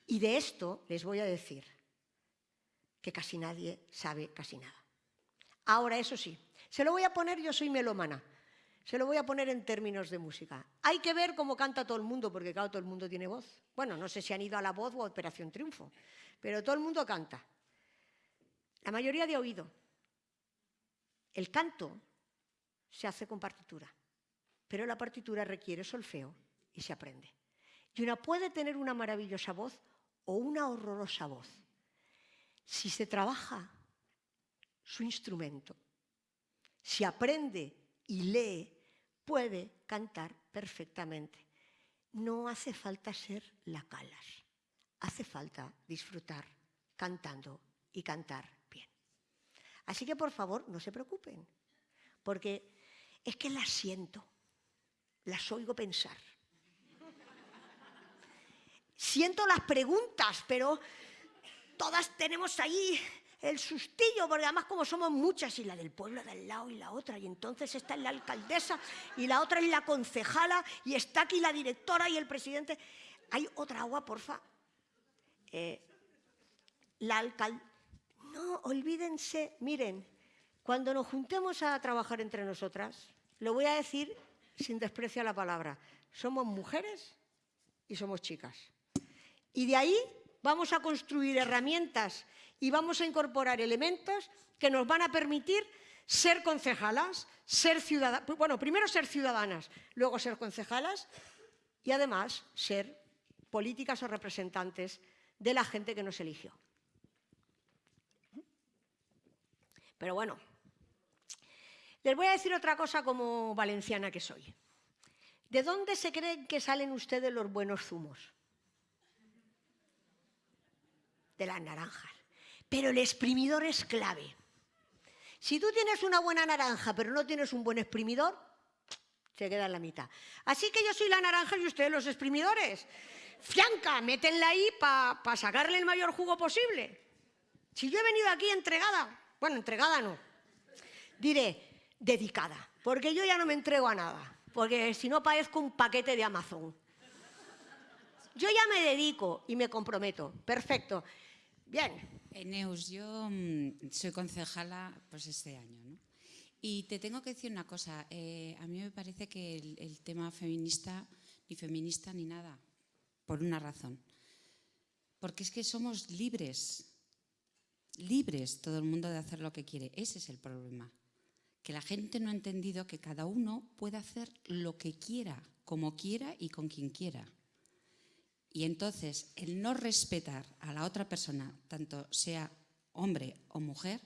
Y de esto les voy a decir que casi nadie sabe casi nada. Ahora, eso sí, se lo voy a poner, yo soy melómana, se lo voy a poner en términos de música. Hay que ver cómo canta todo el mundo, porque claro, todo el mundo tiene voz. Bueno, no sé si han ido a La Voz o a Operación Triunfo, pero todo el mundo canta. La mayoría de oído. El canto se hace con partitura, pero la partitura requiere solfeo y se aprende. Y una puede tener una maravillosa voz o una horrorosa voz. Si se trabaja su instrumento, si aprende y lee, puede cantar perfectamente. No hace falta ser la calas, hace falta disfrutar cantando y cantar bien. Así que por favor no se preocupen, porque es que las siento, las oigo pensar. Siento las preguntas, pero todas tenemos ahí el sustillo, porque además como somos muchas, y la del pueblo de al lado y la otra, y entonces está la alcaldesa y la otra es la concejala, y está aquí la directora y el presidente. ¿Hay otra agua, porfa? Eh, la alcaldesa... No, olvídense, miren, cuando nos juntemos a trabajar entre nosotras, lo voy a decir sin desprecio a la palabra, somos mujeres y somos chicas. Y de ahí vamos a construir herramientas y vamos a incorporar elementos que nos van a permitir ser concejalas, ser ciudadanas, bueno, primero ser ciudadanas, luego ser concejalas y además ser políticas o representantes de la gente que nos eligió. Pero bueno, les voy a decir otra cosa como valenciana que soy. ¿De dónde se creen que salen ustedes los buenos zumos? De las naranjas. Pero el exprimidor es clave. Si tú tienes una buena naranja pero no tienes un buen exprimidor, se queda en la mitad. Así que yo soy la naranja y ustedes los exprimidores. Fianca, métenla ahí para sacarle el mayor jugo posible. Si yo he venido aquí entregada, bueno, entregada no, diré, dedicada, porque yo ya no me entrego a nada, porque si no parezco un paquete de Amazon. Yo ya me dedico y me comprometo. Perfecto. Bien. Eneus, yo mm, soy concejala pues este año, ¿no? Y te tengo que decir una cosa, eh, a mí me parece que el, el tema feminista, ni feminista ni nada, por una razón. Porque es que somos libres, libres todo el mundo de hacer lo que quiere. Ese es el problema que la gente no ha entendido que cada uno puede hacer lo que quiera, como quiera y con quien quiera. Y entonces el no respetar a la otra persona, tanto sea hombre o mujer,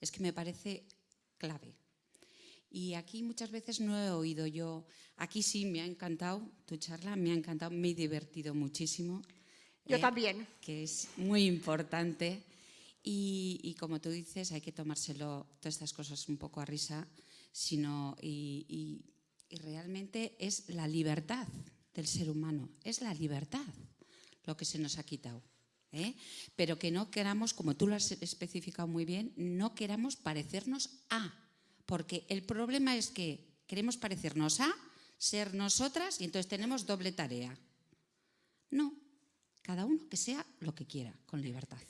es que me parece clave. Y aquí muchas veces no he oído yo, aquí sí me ha encantado tu charla, me ha encantado, me he divertido muchísimo. Yo eh, también. Que es muy importante. Y, como tú dices, hay que tomárselo todas estas cosas un poco a risa. sino y, y- y realmente es la libertad del ser humano, es la libertad lo que se nos ha quitado. ¿eh? Pero que no queramos, como tú lo has especificado muy bien, no queramos parecernos a, porque el problema es que queremos parecernos a, ser nosotras y entonces tenemos doble tarea. No, cada uno que sea lo que quiera, con libertad.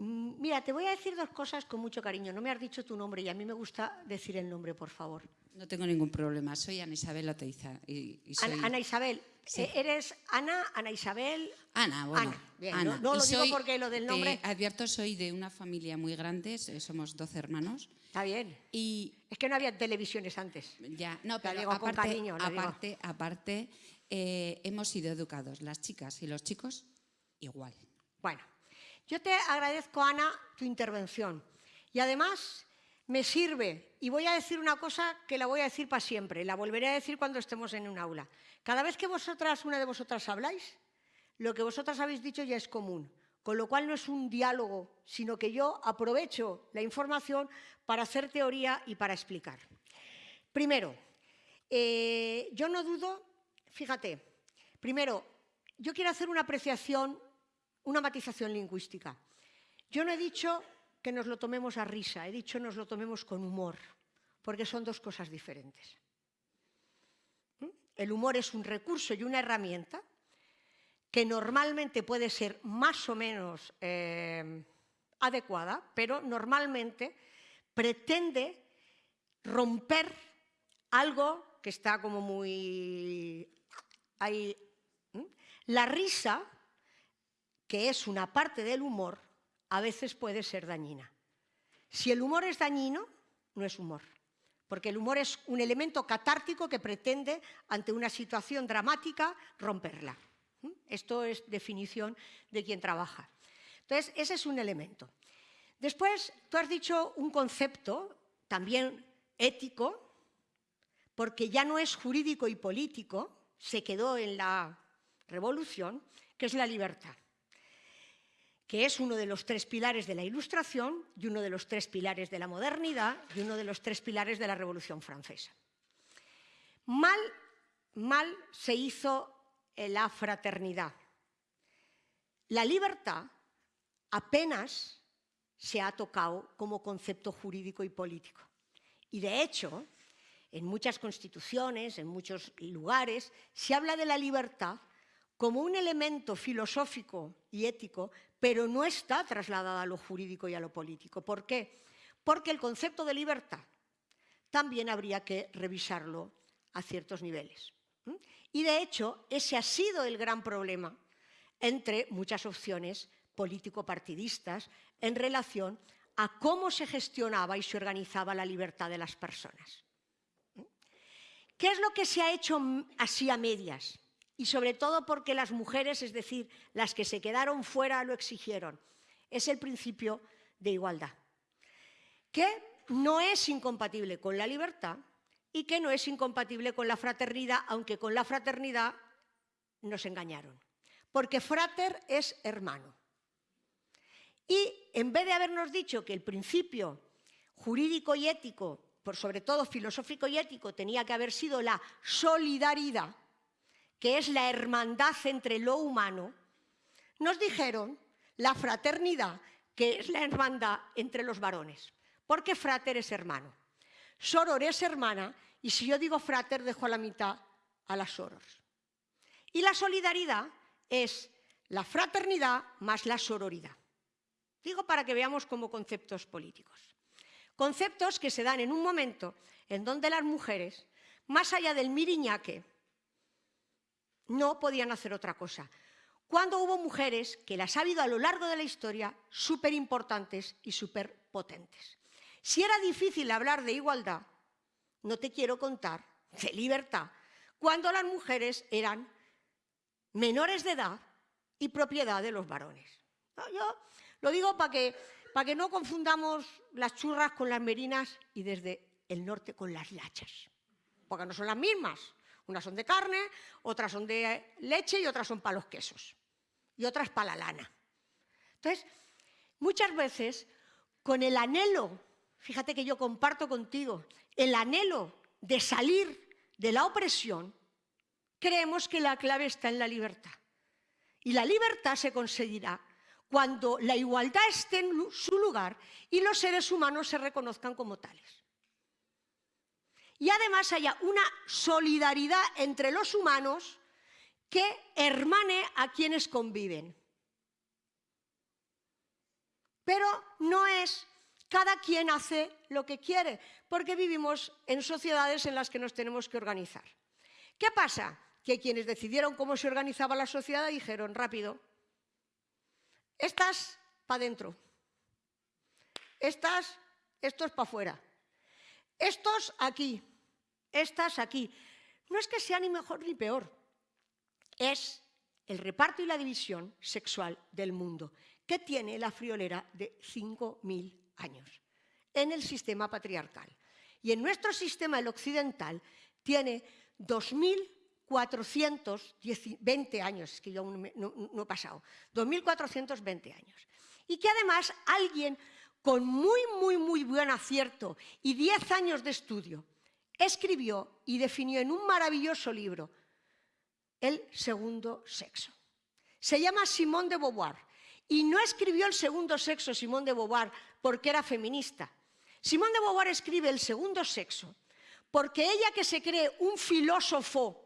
Mm, Mira, te voy a decir dos cosas con mucho cariño. No me has dicho tu nombre y a mí me gusta decir el nombre, por favor. No tengo ningún problema, soy Ana Isabel Oteiza. Y, y soy... Ana, Ana Isabel. Sí. Eh, ¿Eres Ana, Ana Isabel? Ana, bueno. Ana, bien, Ana. no- lo digo porque lo del de- nombre- advierto, soy de una familia muy grande, so- somos 12 hermanos. Está bien. Y Es que no había televisiones antes. ya, no, pero digo con aparte, cariño, la digo. aparte, aparte eh, hemos sido educados, las chicas y los chicos, igual. Bueno, yo te agradezco, Ana, tu intervención. Y además me sirve, y voy a decir una cosa que la voy a decir para siempre, la volveré a decir cuando estemos en un aula. Cada vez que vosotras, una de vosotras habláis, lo que vosotras habéis dicho ya es común, con lo cual no es un diálogo, sino que yo aprovecho la información para hacer teoría y para explicar. Primero, eh, yo no dudo, fíjate, primero, yo quiero hacer una apreciación, una matización lingüística. Yo no he dicho que nos lo tomemos a risa, he dicho nos lo tomemos con humor, porque son dos cosas diferentes. ¿Mm? El humor es un recurso y una herramienta que normalmente puede ser más o menos eh, adecuada, pero normalmente pretende romper algo que está como muy ahí. La risa, que es una parte del humor, a veces puede ser dañina. Si el humor es dañino, no es humor, porque el humor es un elemento catártico que pretende, ante una situación dramática, romperla. ¿m? Esto es definición de quien trabaja. Entonces, ese es un elemento. Después, tú has dicho un concepto también ético, porque ya no es jurídico y político, se quedó en la revolución, que es la libertad, que es uno de los tres pilares de la Ilustración y uno de los tres pilares de la modernidad y uno de los tres pilares de la Revolución Francesa. Mal, mal se hizo en la fraternidad. La libertad apenas se ha tocado como concepto jurídico y político. Y de hecho, en muchas constituciones, en muchos lugares, se habla de la libertad como un elemento filosófico y ético, pero no está trasladada a lo jurídico y a lo político. ¿Por qué? Porque el concepto de libertad también habría que revisarlo a ciertos niveles. Y de hecho, ese ha sido el gran problema entre muchas opciones político-partidistas en relación a cómo se gestionaba y se organizaba la libertad de las personas. ¿Qué es lo que se ha hecho así a medias? Y sobre todo porque las mujeres, es decir, las que se quedaron fuera, lo exigieron. Es el principio de igualdad, que no es incompatible con la libertad y que no es incompatible con la fraternidad, aunque con la fraternidad nos engañaron. Porque frater es hermano. Y en vez de habernos dicho que el principio jurídico y ético, por sobre todo filosófico y ético, tenía que haber sido la solidaridad, que es la hermandad entre lo humano, nos dijeron la fraternidad, que es la hermandad entre los varones, porque frater es hermano, soror es hermana, y si yo digo frater, dejo a la mitad a las sorors. Y la solidaridad es la fraternidad más la sororidad. Digo para que veamos como conceptos políticos. Conceptos que se dan en un momento en donde las mujeres, más allá del miriñaque, no podían hacer otra cosa. Cuando hubo mujeres, que las ha habido a lo largo de la historia, súper importantes y súper potentes. Si era difícil hablar de igualdad, no te quiero contar de libertad, cuando las mujeres eran menores de edad y propiedad de los varones. Yo lo digo para que, para que no confundamos las churras con las merinas y desde el norte con las lachas, porque no son las mismas. Unas son de carne, otras son de leche y otras son para los quesos y otras para la lana. Entonces, muchas veces, con el anhelo fíjate que yo comparto contigo el anhelo de salir de la opresión, creemos que la clave está en la libertad. Y la libertad se conseguirá cuando la igualdad esté en su lugar y los seres humanos se reconozcan como tales. Y además haya una solidaridad entre los humanos que hermane a quienes conviven. Pero no es cada quien hace lo que quiere, porque vivimos en sociedades en las que nos tenemos que organizar. ¿Qué pasa? Que quienes decidieron cómo se organizaba la sociedad dijeron, rápido, estas para adentro, estas, estos para afuera, estos aquí, estas aquí. No es que sea ni mejor ni peor, es el reparto y la división sexual del mundo, que tiene la friolera de 5.000 años en el sistema patriarcal. Y en nuestro sistema, el occidental, tiene 2.420 años, que yo no, no he pasado, 2.420 años. Y que además alguien con muy, muy, muy buen acierto y 10 años de estudio, escribió y definió en un maravilloso libro el segundo sexo. Se llama Simone de Beauvoir y no escribió el segundo sexo Simone de Beauvoir porque era feminista. Simone de Beauvoir escribe el segundo sexo porque ella que se cree un filósofo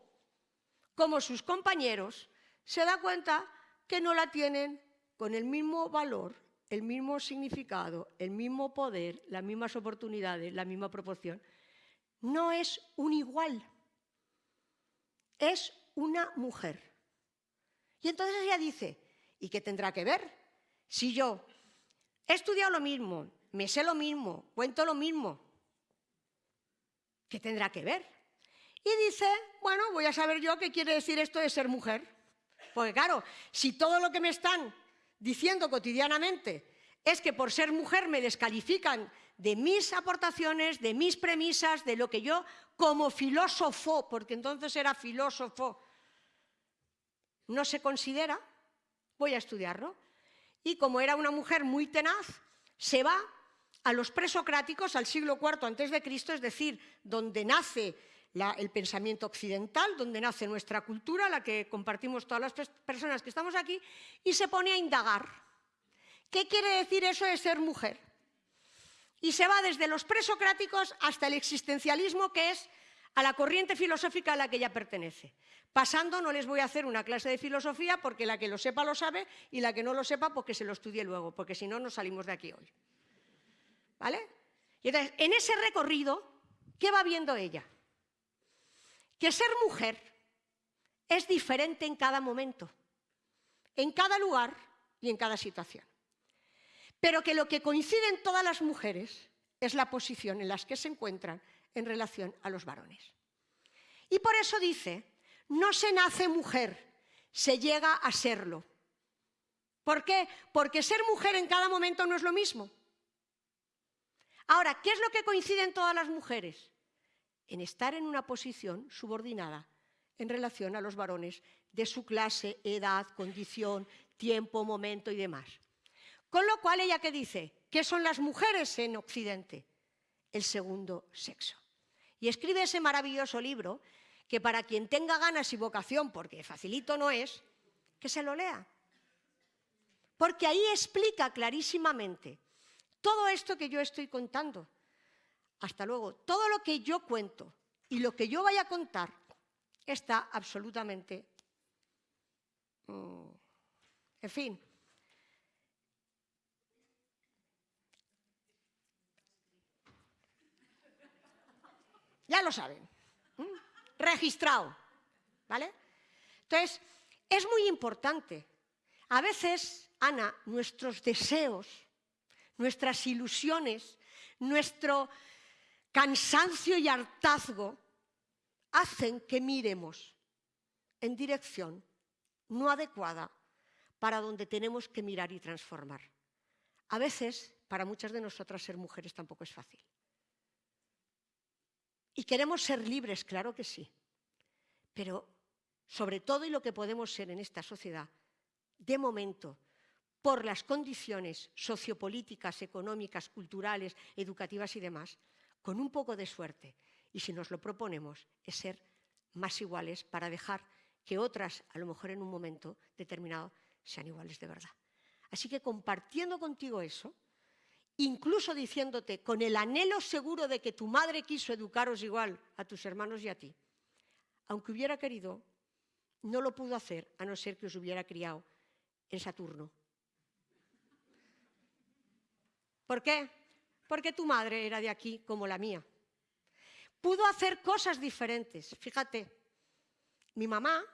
como sus compañeros, se da cuenta que no la tienen con el mismo valor, el mismo significado, el mismo poder, las mismas oportunidades, la misma proporción. No es un igual, es una mujer. Y entonces ella dice, ¿y qué tendrá que ver? Si yo he estudiado lo mismo, me sé lo mismo, cuento lo mismo, ¿qué tendrá que ver? Y dice, bueno, voy a saber yo qué quiere decir esto de ser mujer. Porque claro, si todo lo que me están diciendo cotidianamente es que por ser mujer me descalifican de mis aportaciones, de mis premisas, de lo que yo como filósofo, porque entonces era filósofo, no se considera, voy a estudiarlo. Y como era una mujer muy tenaz, se va a los presocráticos al siglo IV antes de Cristo, es decir, donde nace el pensamiento occidental, donde nace nuestra cultura, la que compartimos todas las personas que estamos aquí, y se pone a indagar. ¿Qué quiere decir eso de ser mujer? Y se va desde los presocráticos hasta el existencialismo, que es a la corriente filosófica a la que ella pertenece. Pasando, no les voy a hacer una clase de filosofía porque la que lo sepa lo sabe y la que no lo sepa porque se lo estudie luego, porque si no, no salimos de aquí hoy. ¿Vale? Y entonces, en ese recorrido, ¿qué va viendo ella? Que ser mujer es diferente en cada momento, en cada lugar y en cada situación. Pero que lo que coincide en todas las mujeres es la posición en la que se encuentran en relación a los varones. Y por eso dice, no se nace mujer, se llega a serlo. ¿Por qué? Porque ser mujer en cada momento no es lo mismo. Ahora, ¿qué es lo que coincide en todas las mujeres? En estar en una posición subordinada en relación a los varones de su clase, edad, condición, tiempo, momento y demás. Con lo cual, ella que dice, ¿qué son las mujeres en Occidente? El segundo sexo. Y escribe ese maravilloso libro que para quien tenga ganas y vocación, porque facilito no es, que se lo lea. Porque ahí explica clarísimamente todo esto que yo estoy contando. Hasta luego, todo lo que yo cuento y lo que yo vaya a contar está absolutamente... Mm, en fin, Ya lo saben. Registrado. ¿Vale? Entonces, es muy importante. A veces, Ana, nuestros deseos, nuestras ilusiones, nuestro cansancio y hartazgo hacen que miremos en dirección no adecuada para donde tenemos que mirar y transformar. A veces, para muchas de nosotras ser mujeres tampoco es fácil. Y queremos ser libres, claro que sí. Pero sobre todo y lo que podemos ser en esta sociedad, de momento, por las condiciones sociopolíticas, económicas, culturales, educativas y demás, con un poco de suerte, y si nos lo proponemos, es ser más iguales para dejar que otras, a lo mejor en un momento determinado, sean iguales de verdad. Así que compartiendo contigo eso, incluso diciéndote con el anhelo seguro de que tu madre quiso educaros igual a tus hermanos y a ti, aunque hubiera querido, no lo pudo hacer a no ser que os hubiera criado en Saturno. ¿Por qué? Porque tu madre era de aquí como la mía. Pudo hacer cosas diferentes. Fíjate, mi mamá,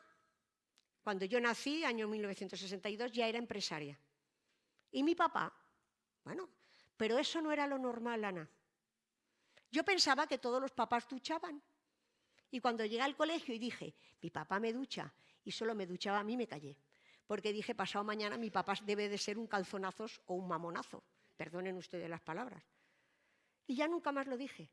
cuando yo nací, año 1962, ya era empresaria. Y mi papá, bueno, pero eso no era lo normal, Ana. Yo pensaba que todos los papás duchaban. Y cuando llegué al colegio y dije, mi papá me ducha, y solo me duchaba a mí, me callé. Porque dije, pasado mañana mi papá debe de ser un calzonazos o un mamonazo. Perdonen ustedes las palabras. Y ya nunca más lo dije.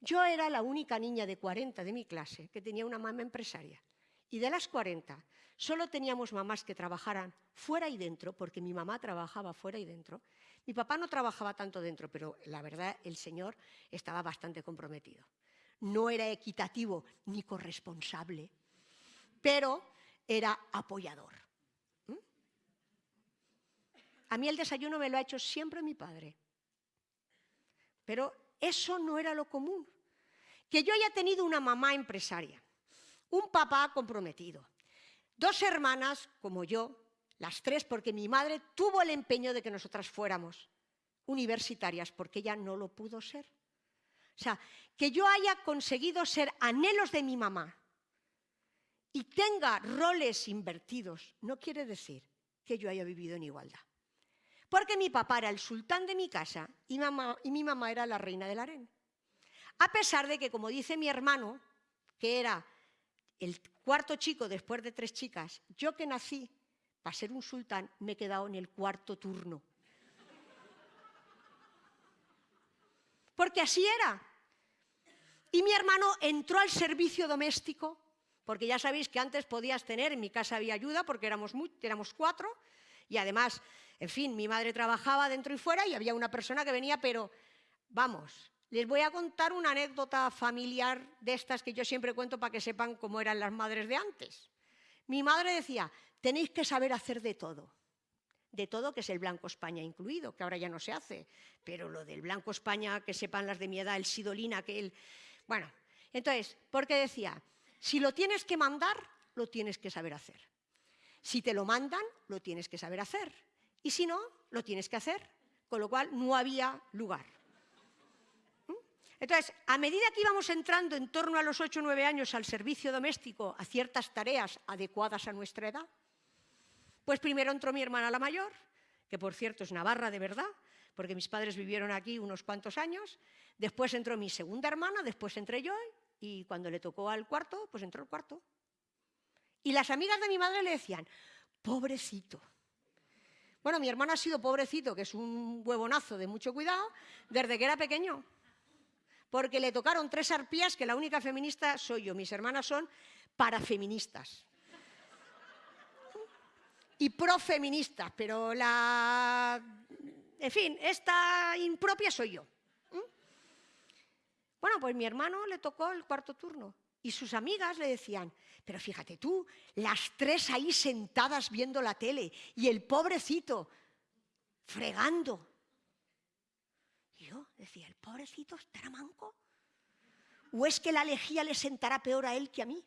Yo era la única niña de 40 de mi clase que tenía una mamá empresaria. Y de las 40, solo teníamos mamás que trabajaran fuera y dentro, porque mi mamá trabajaba fuera y dentro. Mi papá no trabajaba tanto dentro, pero la verdad el señor estaba bastante comprometido. No era equitativo ni corresponsable, pero era apoyador. ¿Mm? A mí el desayuno me lo ha hecho siempre mi padre. Pero eso no era lo común. Que yo haya tenido una mamá empresaria, un papá comprometido, dos hermanas como yo, las tres, porque mi madre tuvo el empeño de que nosotras fuéramos universitarias, porque ella no lo pudo ser. O sea, que yo haya conseguido ser anhelos de mi mamá y tenga roles invertidos, no quiere decir que yo haya vivido en igualdad. Porque mi papá era el sultán de mi casa y, mamá, y mi mamá era la reina del harén. A pesar de que, como dice mi hermano, que era el cuarto chico después de tres chicas, yo que nací para ser un sultán me he quedado en el cuarto turno. Porque así era. Y mi hermano entró al servicio doméstico, porque ya sabéis que antes podías tener, en mi casa había ayuda porque éramos, éramos cuatro, y además, en fin, mi madre trabajaba dentro y fuera y había una persona que venía, pero vamos, les voy a contar una anécdota familiar de estas que yo siempre cuento para que sepan cómo eran las madres de antes. Mi madre decía, tenéis que saber hacer de todo. De todo, que es el Blanco España incluido, que ahora ya no se hace. Pero lo del Blanco España, que sepan las de mi edad, el Sidolina, que él... Bueno, entonces, porque decía, si lo tienes que mandar, lo tienes que saber hacer. Si te lo mandan, lo tienes que saber hacer. Y si no, lo tienes que hacer. Con lo cual, no había lugar. Entonces, a medida que íbamos entrando en torno a los 8 o 9 años al servicio doméstico, a ciertas tareas adecuadas a nuestra edad, pues primero entró mi hermana la mayor, que por cierto es navarra de verdad, porque mis padres vivieron aquí unos cuantos años, después entró mi segunda hermana, después entré yo, y cuando le tocó al cuarto, pues entró el cuarto. Y las amigas de mi madre le decían, pobrecito. Bueno, mi hermano ha sido pobrecito, que es un huevonazo de mucho cuidado, desde que era pequeño porque le tocaron tres arpías que la única feminista soy yo. Mis hermanas son parafeministas. Y profeministas, pero la... En fin, esta impropia soy yo. Bueno, pues mi hermano le tocó el cuarto turno y sus amigas le decían, pero fíjate tú, las tres ahí sentadas viendo la tele y el pobrecito fregando yo decía, ¿el pobrecito estará manco? ¿O es que la lejía le sentará peor a él que a mí?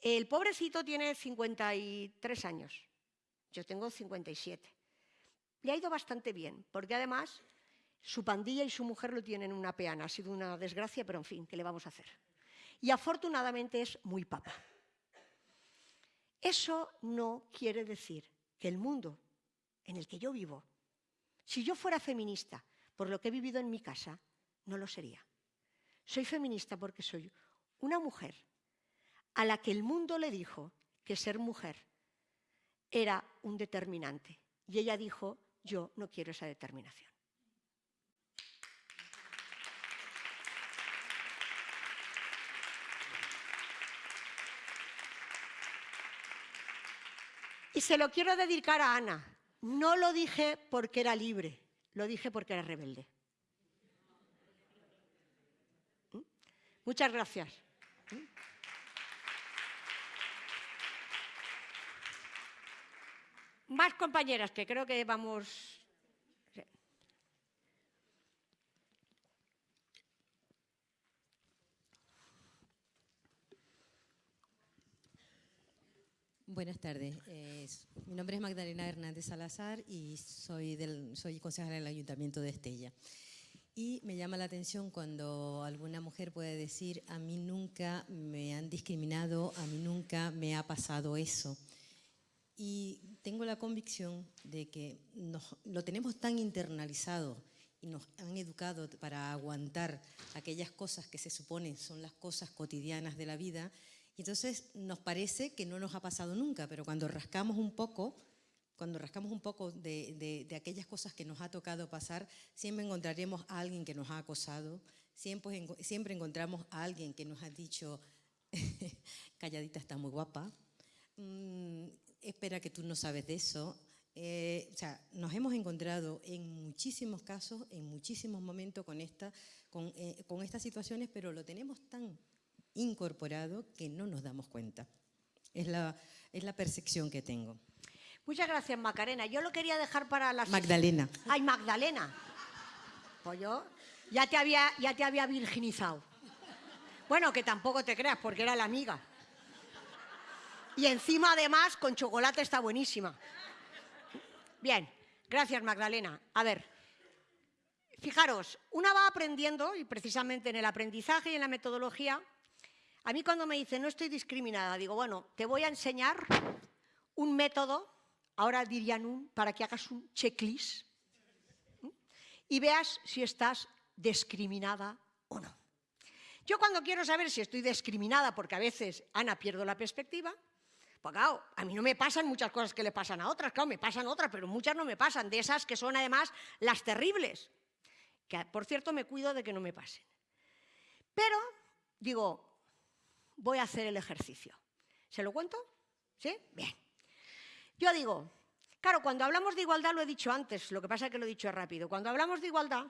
El pobrecito tiene 53 años, yo tengo 57. Le ha ido bastante bien, porque además su pandilla y su mujer lo tienen una peana. Ha sido una desgracia, pero en fin, ¿qué le vamos a hacer? Y afortunadamente es muy papa. Eso no quiere decir que el mundo en el que yo vivo, si yo fuera feminista por lo que he vivido en mi casa, no lo sería. Soy feminista porque soy una mujer a la que el mundo le dijo que ser mujer era un determinante. Y ella dijo, yo no quiero esa determinación. Y se lo quiero dedicar a Ana. No lo dije porque era libre, lo dije porque era rebelde. ¿Mm? Muchas gracias. ¿Mm? Más compañeras, que creo que vamos... Buenas tardes. Mi nombre es Magdalena Hernández Salazar y soy, del, soy concejala del Ayuntamiento de Estella. Y me llama la atención cuando alguna mujer puede decir, a mí nunca me han discriminado, a mí nunca me ha pasado eso. Y tengo la convicción de que nos, lo tenemos tan internalizado y nos han educado para aguantar aquellas cosas que se suponen son las cosas cotidianas de la vida, y entonces nos parece que no nos ha pasado nunca, pero cuando rascamos un poco, cuando rascamos un poco de, aquellas cosas que nos ha tocado pasar, siempre encontraremos a alguien que nos ha acosado, siempre, siempre encontramos a alguien que nos ha dicho, calladita está muy guapa, mm, espera que tú no sabes de eso. Eh, o sea, nos hemos encontrado en muchísimos casos, en muchísimos momentos con, esta, con, eh, con estas situaciones, pero lo tenemos tan incorporado que no nos damos cuenta. Es la, es la percepción que tengo. Muchas gracias, Macarena. Yo lo quería dejar para la... Magdalena. Ay, Magdalena. Pues yo ya te había, ya te había virginizado. Bueno, que tampoco te creas, porque era la amiga. Y encima, además, con chocolate está buenísima. Bien, gracias, Magdalena. A ver, fijaros, una va aprendiendo, y precisamente en el aprendizaje y en la metodología, a mí cuando me dicen no estoy discriminada, digo, bueno, te voy a enseñar un método, ahora dirían un, para que hagas un checklist y veas si estás discriminada o no. Yo cuando quiero saber si estoy discriminada, porque a veces, Ana, pierdo la perspectiva, pues claro, a mí no me pasan muchas cosas que le pasan a otras, claro, me pasan otras, pero muchas no me pasan, de esas que son además las terribles, que por cierto me cuido de que no me pasen. Pero digo, voy a hacer el ejercicio. ¿Se lo cuento? ¿Sí? Bien. Yo digo, claro, cuando hablamos de igualdad, lo he dicho antes, lo que pasa es que lo he dicho rápido, cuando hablamos de igualdad,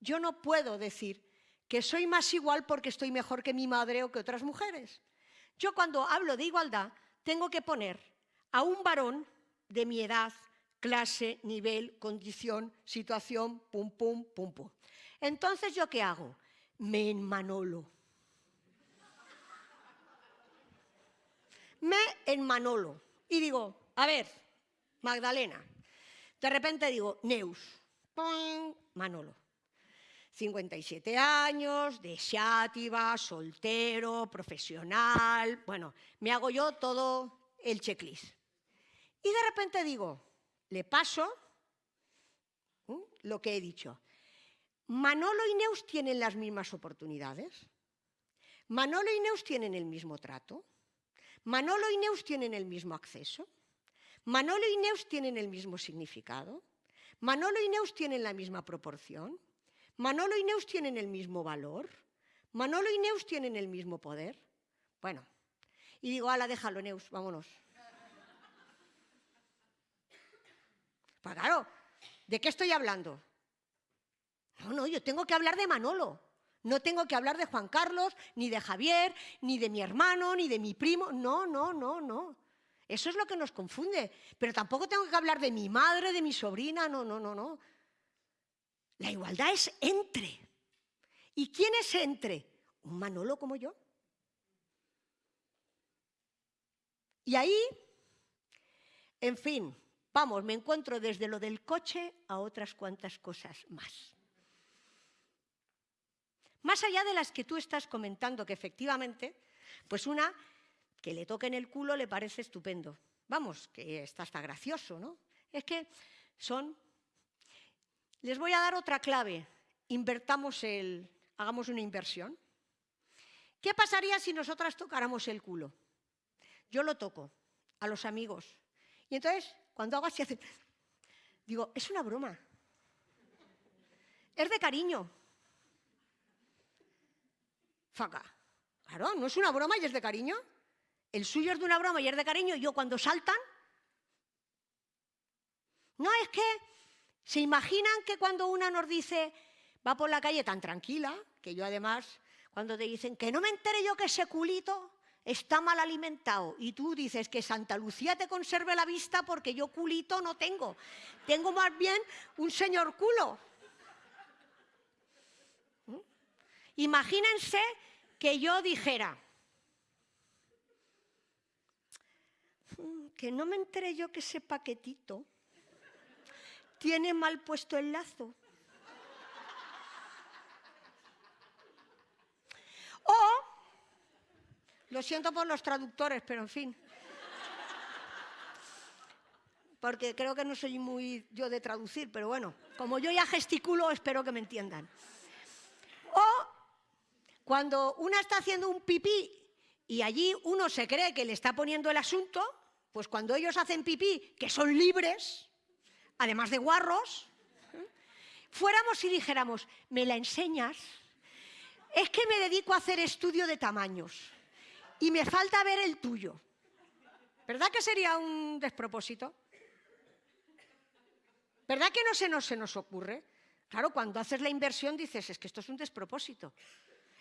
yo no puedo decir que soy más igual porque estoy mejor que mi madre o que otras mujeres. Yo cuando hablo de igualdad, tengo que poner a un varón de mi edad, clase, nivel, condición, situación, pum, pum, pum, pum. Entonces, ¿yo qué hago? Me enmanolo. me en Manolo. Y digo, a ver, Magdalena. De repente digo, Neus, Manolo. 57 años, de soltero, profesional, bueno, me hago yo todo el checklist. Y de repente digo, le paso lo que he dicho. Manolo y Neus tienen las mismas oportunidades. Manolo y Neus tienen el mismo trato. Manolo y Neus tienen el mismo acceso. Manolo y Neus tienen el mismo significado. Manolo y Neus tienen la misma proporción. Manolo y Neus tienen el mismo valor. Manolo y Neus tienen el mismo poder. Bueno, y digo, ala, déjalo, Neus, vámonos. Pues claro, ¿de qué estoy hablando? No, no, yo tengo que hablar de Manolo. No tengo que hablar de Juan Carlos, ni de Javier, ni de mi hermano, ni de mi primo. No, no, no, no. Eso es lo que nos confunde. Pero tampoco tengo que hablar de mi madre, de mi sobrina. No, no, no, no. La igualdad es entre. ¿Y quién es entre? Un Manolo como yo. Y ahí, en fin, vamos, me encuentro desde lo del coche a otras cuantas cosas más. Más allá de las que tú estás comentando, que efectivamente, pues una que le toque en el culo le parece estupendo. Vamos, que está hasta gracioso, ¿no? Es que son... Les voy a dar otra clave. Invertamos el... Hagamos una inversión. ¿Qué pasaría si nosotras tocáramos el culo? Yo lo toco a los amigos. Y entonces, cuando hago así. Digo, es una broma. Es de cariño. Faca. Claro, no es una broma y es de cariño. El suyo es de una broma y es de cariño. Y yo cuando saltan, No, es que se imaginan que cuando una nos dice, va por la calle tan tranquila, que yo además, cuando te dicen que no me entere yo que ese culito está mal alimentado y tú dices que Santa Lucía te conserve la vista porque yo culito no tengo, tengo más bien un señor culo. ¿Mm? Imagínense que yo dijera, "Mm, que no me enteré yo que ese paquetito tiene mal puesto el lazo. O, lo siento por los traductores, pero en fin. Porque creo que no soy muy yo de traducir, pero bueno, como yo ya gesticulo, espero que me entiendan. O cuando una está haciendo un pipí y allí uno se cree que le está poniendo el asunto, pues cuando ellos hacen pipí, que son libres, además de guarros, fuéramos y dijéramos, ¿me la enseñas? Es que me dedico a hacer estudio de tamaños y me falta ver el tuyo. ¿Verdad que sería un despropósito? ¿Verdad que no se nos, se nos ocurre? Claro, cuando haces la inversión dices, es que esto es un despropósito.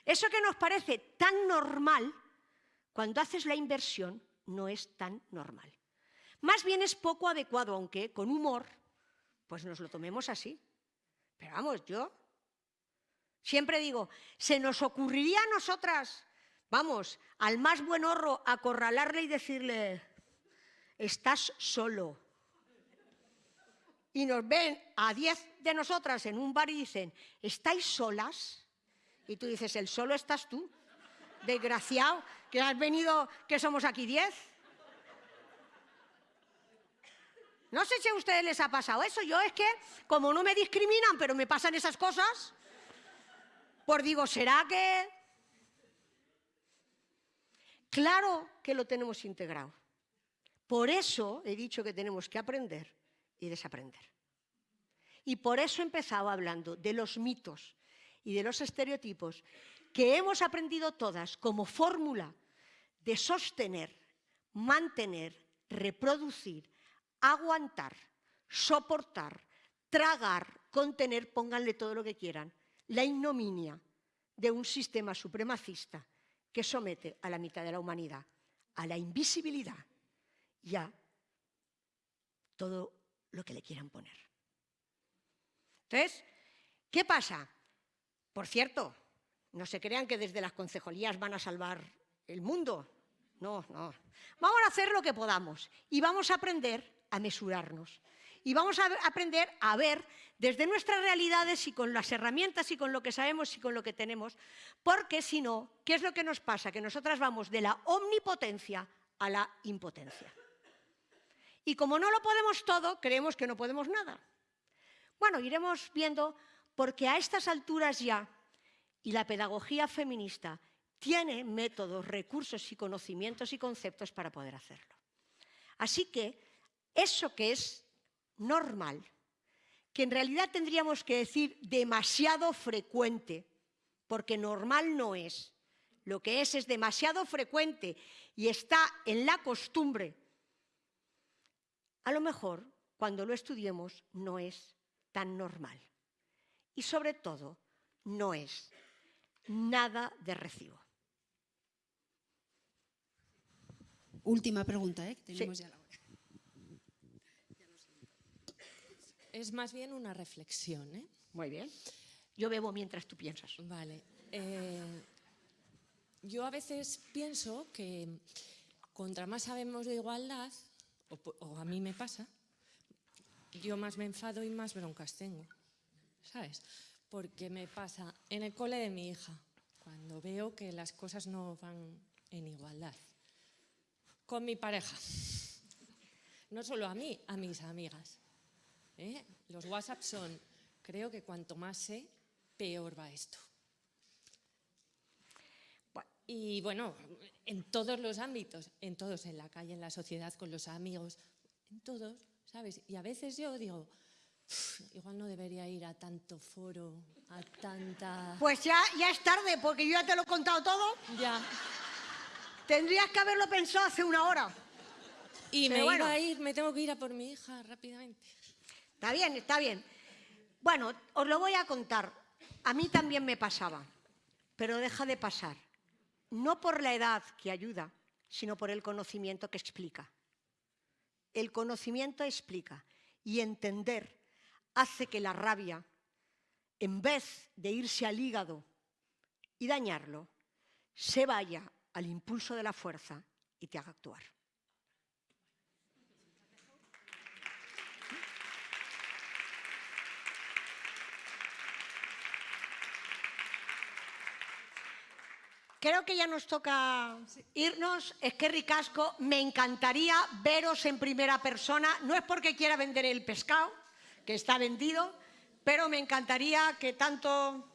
Eso que nos parece tan normal, cuando haces la inversión no es tan normal. Más bien es poco adecuado, aunque con humor, pues nos lo tomemos así. Pero vamos, yo siempre digo, se nos ocurriría a nosotras, vamos, al más buen horro, acorralarle y decirle, estás solo. Y nos ven a diez de nosotras en un bar y dicen, ¿estáis solas? Y tú dices, el solo estás tú, desgraciado, que has venido, que somos aquí diez. No sé si a ustedes les ha pasado eso. Yo es que, como no me discriminan, pero me pasan esas cosas, pues digo, ¿será que...? Claro que lo tenemos integrado. Por eso he dicho que tenemos que aprender y desaprender. Y por eso he empezado hablando de los mitos y de los estereotipos que hemos aprendido todas como fórmula de sostener, mantener, reproducir, aguantar, soportar, tragar, contener, pónganle todo lo que quieran, la ignominia de un sistema supremacista que somete a la mitad de la humanidad a la invisibilidad y a todo lo que le quieran poner. Entonces, ¿qué pasa? Por cierto, no se crean que desde las concejalías van a salvar el mundo. No, no. Vamos a hacer lo que podamos y vamos a aprender a mesurarnos. Y vamos a aprender a ver desde nuestras realidades y con las herramientas y con lo que sabemos y con lo que tenemos, porque si no, ¿qué es lo que nos pasa? Que nosotras vamos de la omnipotencia a la impotencia. Y como no lo podemos todo, creemos que no podemos nada. Bueno, iremos viendo porque a estas alturas ya, y la pedagogía feminista tiene métodos, recursos y conocimientos y conceptos para poder hacerlo. Así que eso que es normal, que en realidad tendríamos que decir demasiado frecuente, porque normal no es, lo que es es demasiado frecuente y está en la costumbre, a lo mejor cuando lo estudiemos no es tan normal. Y sobre todo, no es nada de recibo. Última pregunta, ¿eh? tenemos Sí. ya la hora. Es más bien una reflexión, ¿eh? Muy bien. Yo bebo mientras tú piensas. Vale. eh, yo a veces pienso que contra más sabemos de igualdad, o, o a mí me pasa, yo más me enfado y más broncas tengo, ¿sabes? Porque me pasa en el cole de mi hija, cuando veo que las cosas no van en igualdad. Con mi pareja. No solo a mí, a mis amigas. ¿Eh? Los WhatsApp son, creo que cuanto más sé, peor va esto. Y bueno, en todos los ámbitos, en todos, en la calle, en la sociedad, con los amigos, en todos, ¿sabes? Y a veces yo digo, "Uf, igual no debería ir a tanto foro, a tanta... Pues ya, ya es tarde, porque yo ya te lo he contado todo. Ya. Tendrías que haberlo pensado hace una hora. Y Pero me bueno. iba a ir, me tengo que ir a por mi hija rápidamente. Está bien, está bien. Bueno, os lo voy a contar. A mí también me pasaba, pero deja de pasar. No por la edad que ayuda, sino por el conocimiento que explica. El conocimiento explica y entender hace que la rabia, en vez de irse al hígado y dañarlo, se vaya al impulso de la fuerza y te haga actuar. Creo que ya nos toca irnos. Es que ricasco, me encantaría veros en primera persona. No es porque quiera vender el pescado, que está vendido, pero me encantaría que tanto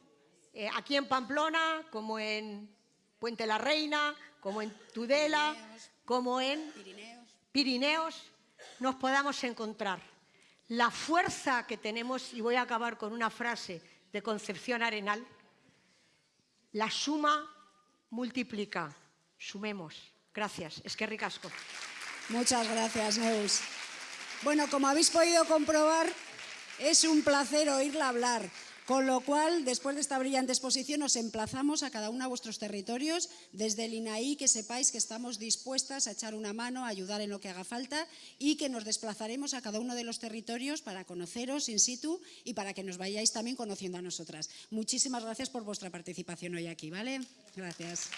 eh, aquí en Pamplona como en Puente la Reina, como en Tudela, como en Pirineos. Pirineos, nos podamos encontrar. La fuerza que tenemos, y voy a acabar con una frase de Concepción Arenal, la suma multiplica. Sumemos. Gracias. Es que ricasco. Muchas gracias, Neus. Bueno, como habéis podido comprobar, es un placer oírla hablar. Con lo cual, después de esta brillante exposición, os emplazamos a cada uno a vuestros territorios. Desde el INAI, que sepáis que estamos dispuestas a echar una mano, a ayudar en lo que haga falta y que nos desplazaremos a cada uno de los territorios para conoceros in situ y para que nos vayáis también conociendo a nosotras. Muchísimas gracias por vuestra participación hoy aquí, ¿vale? Gracias.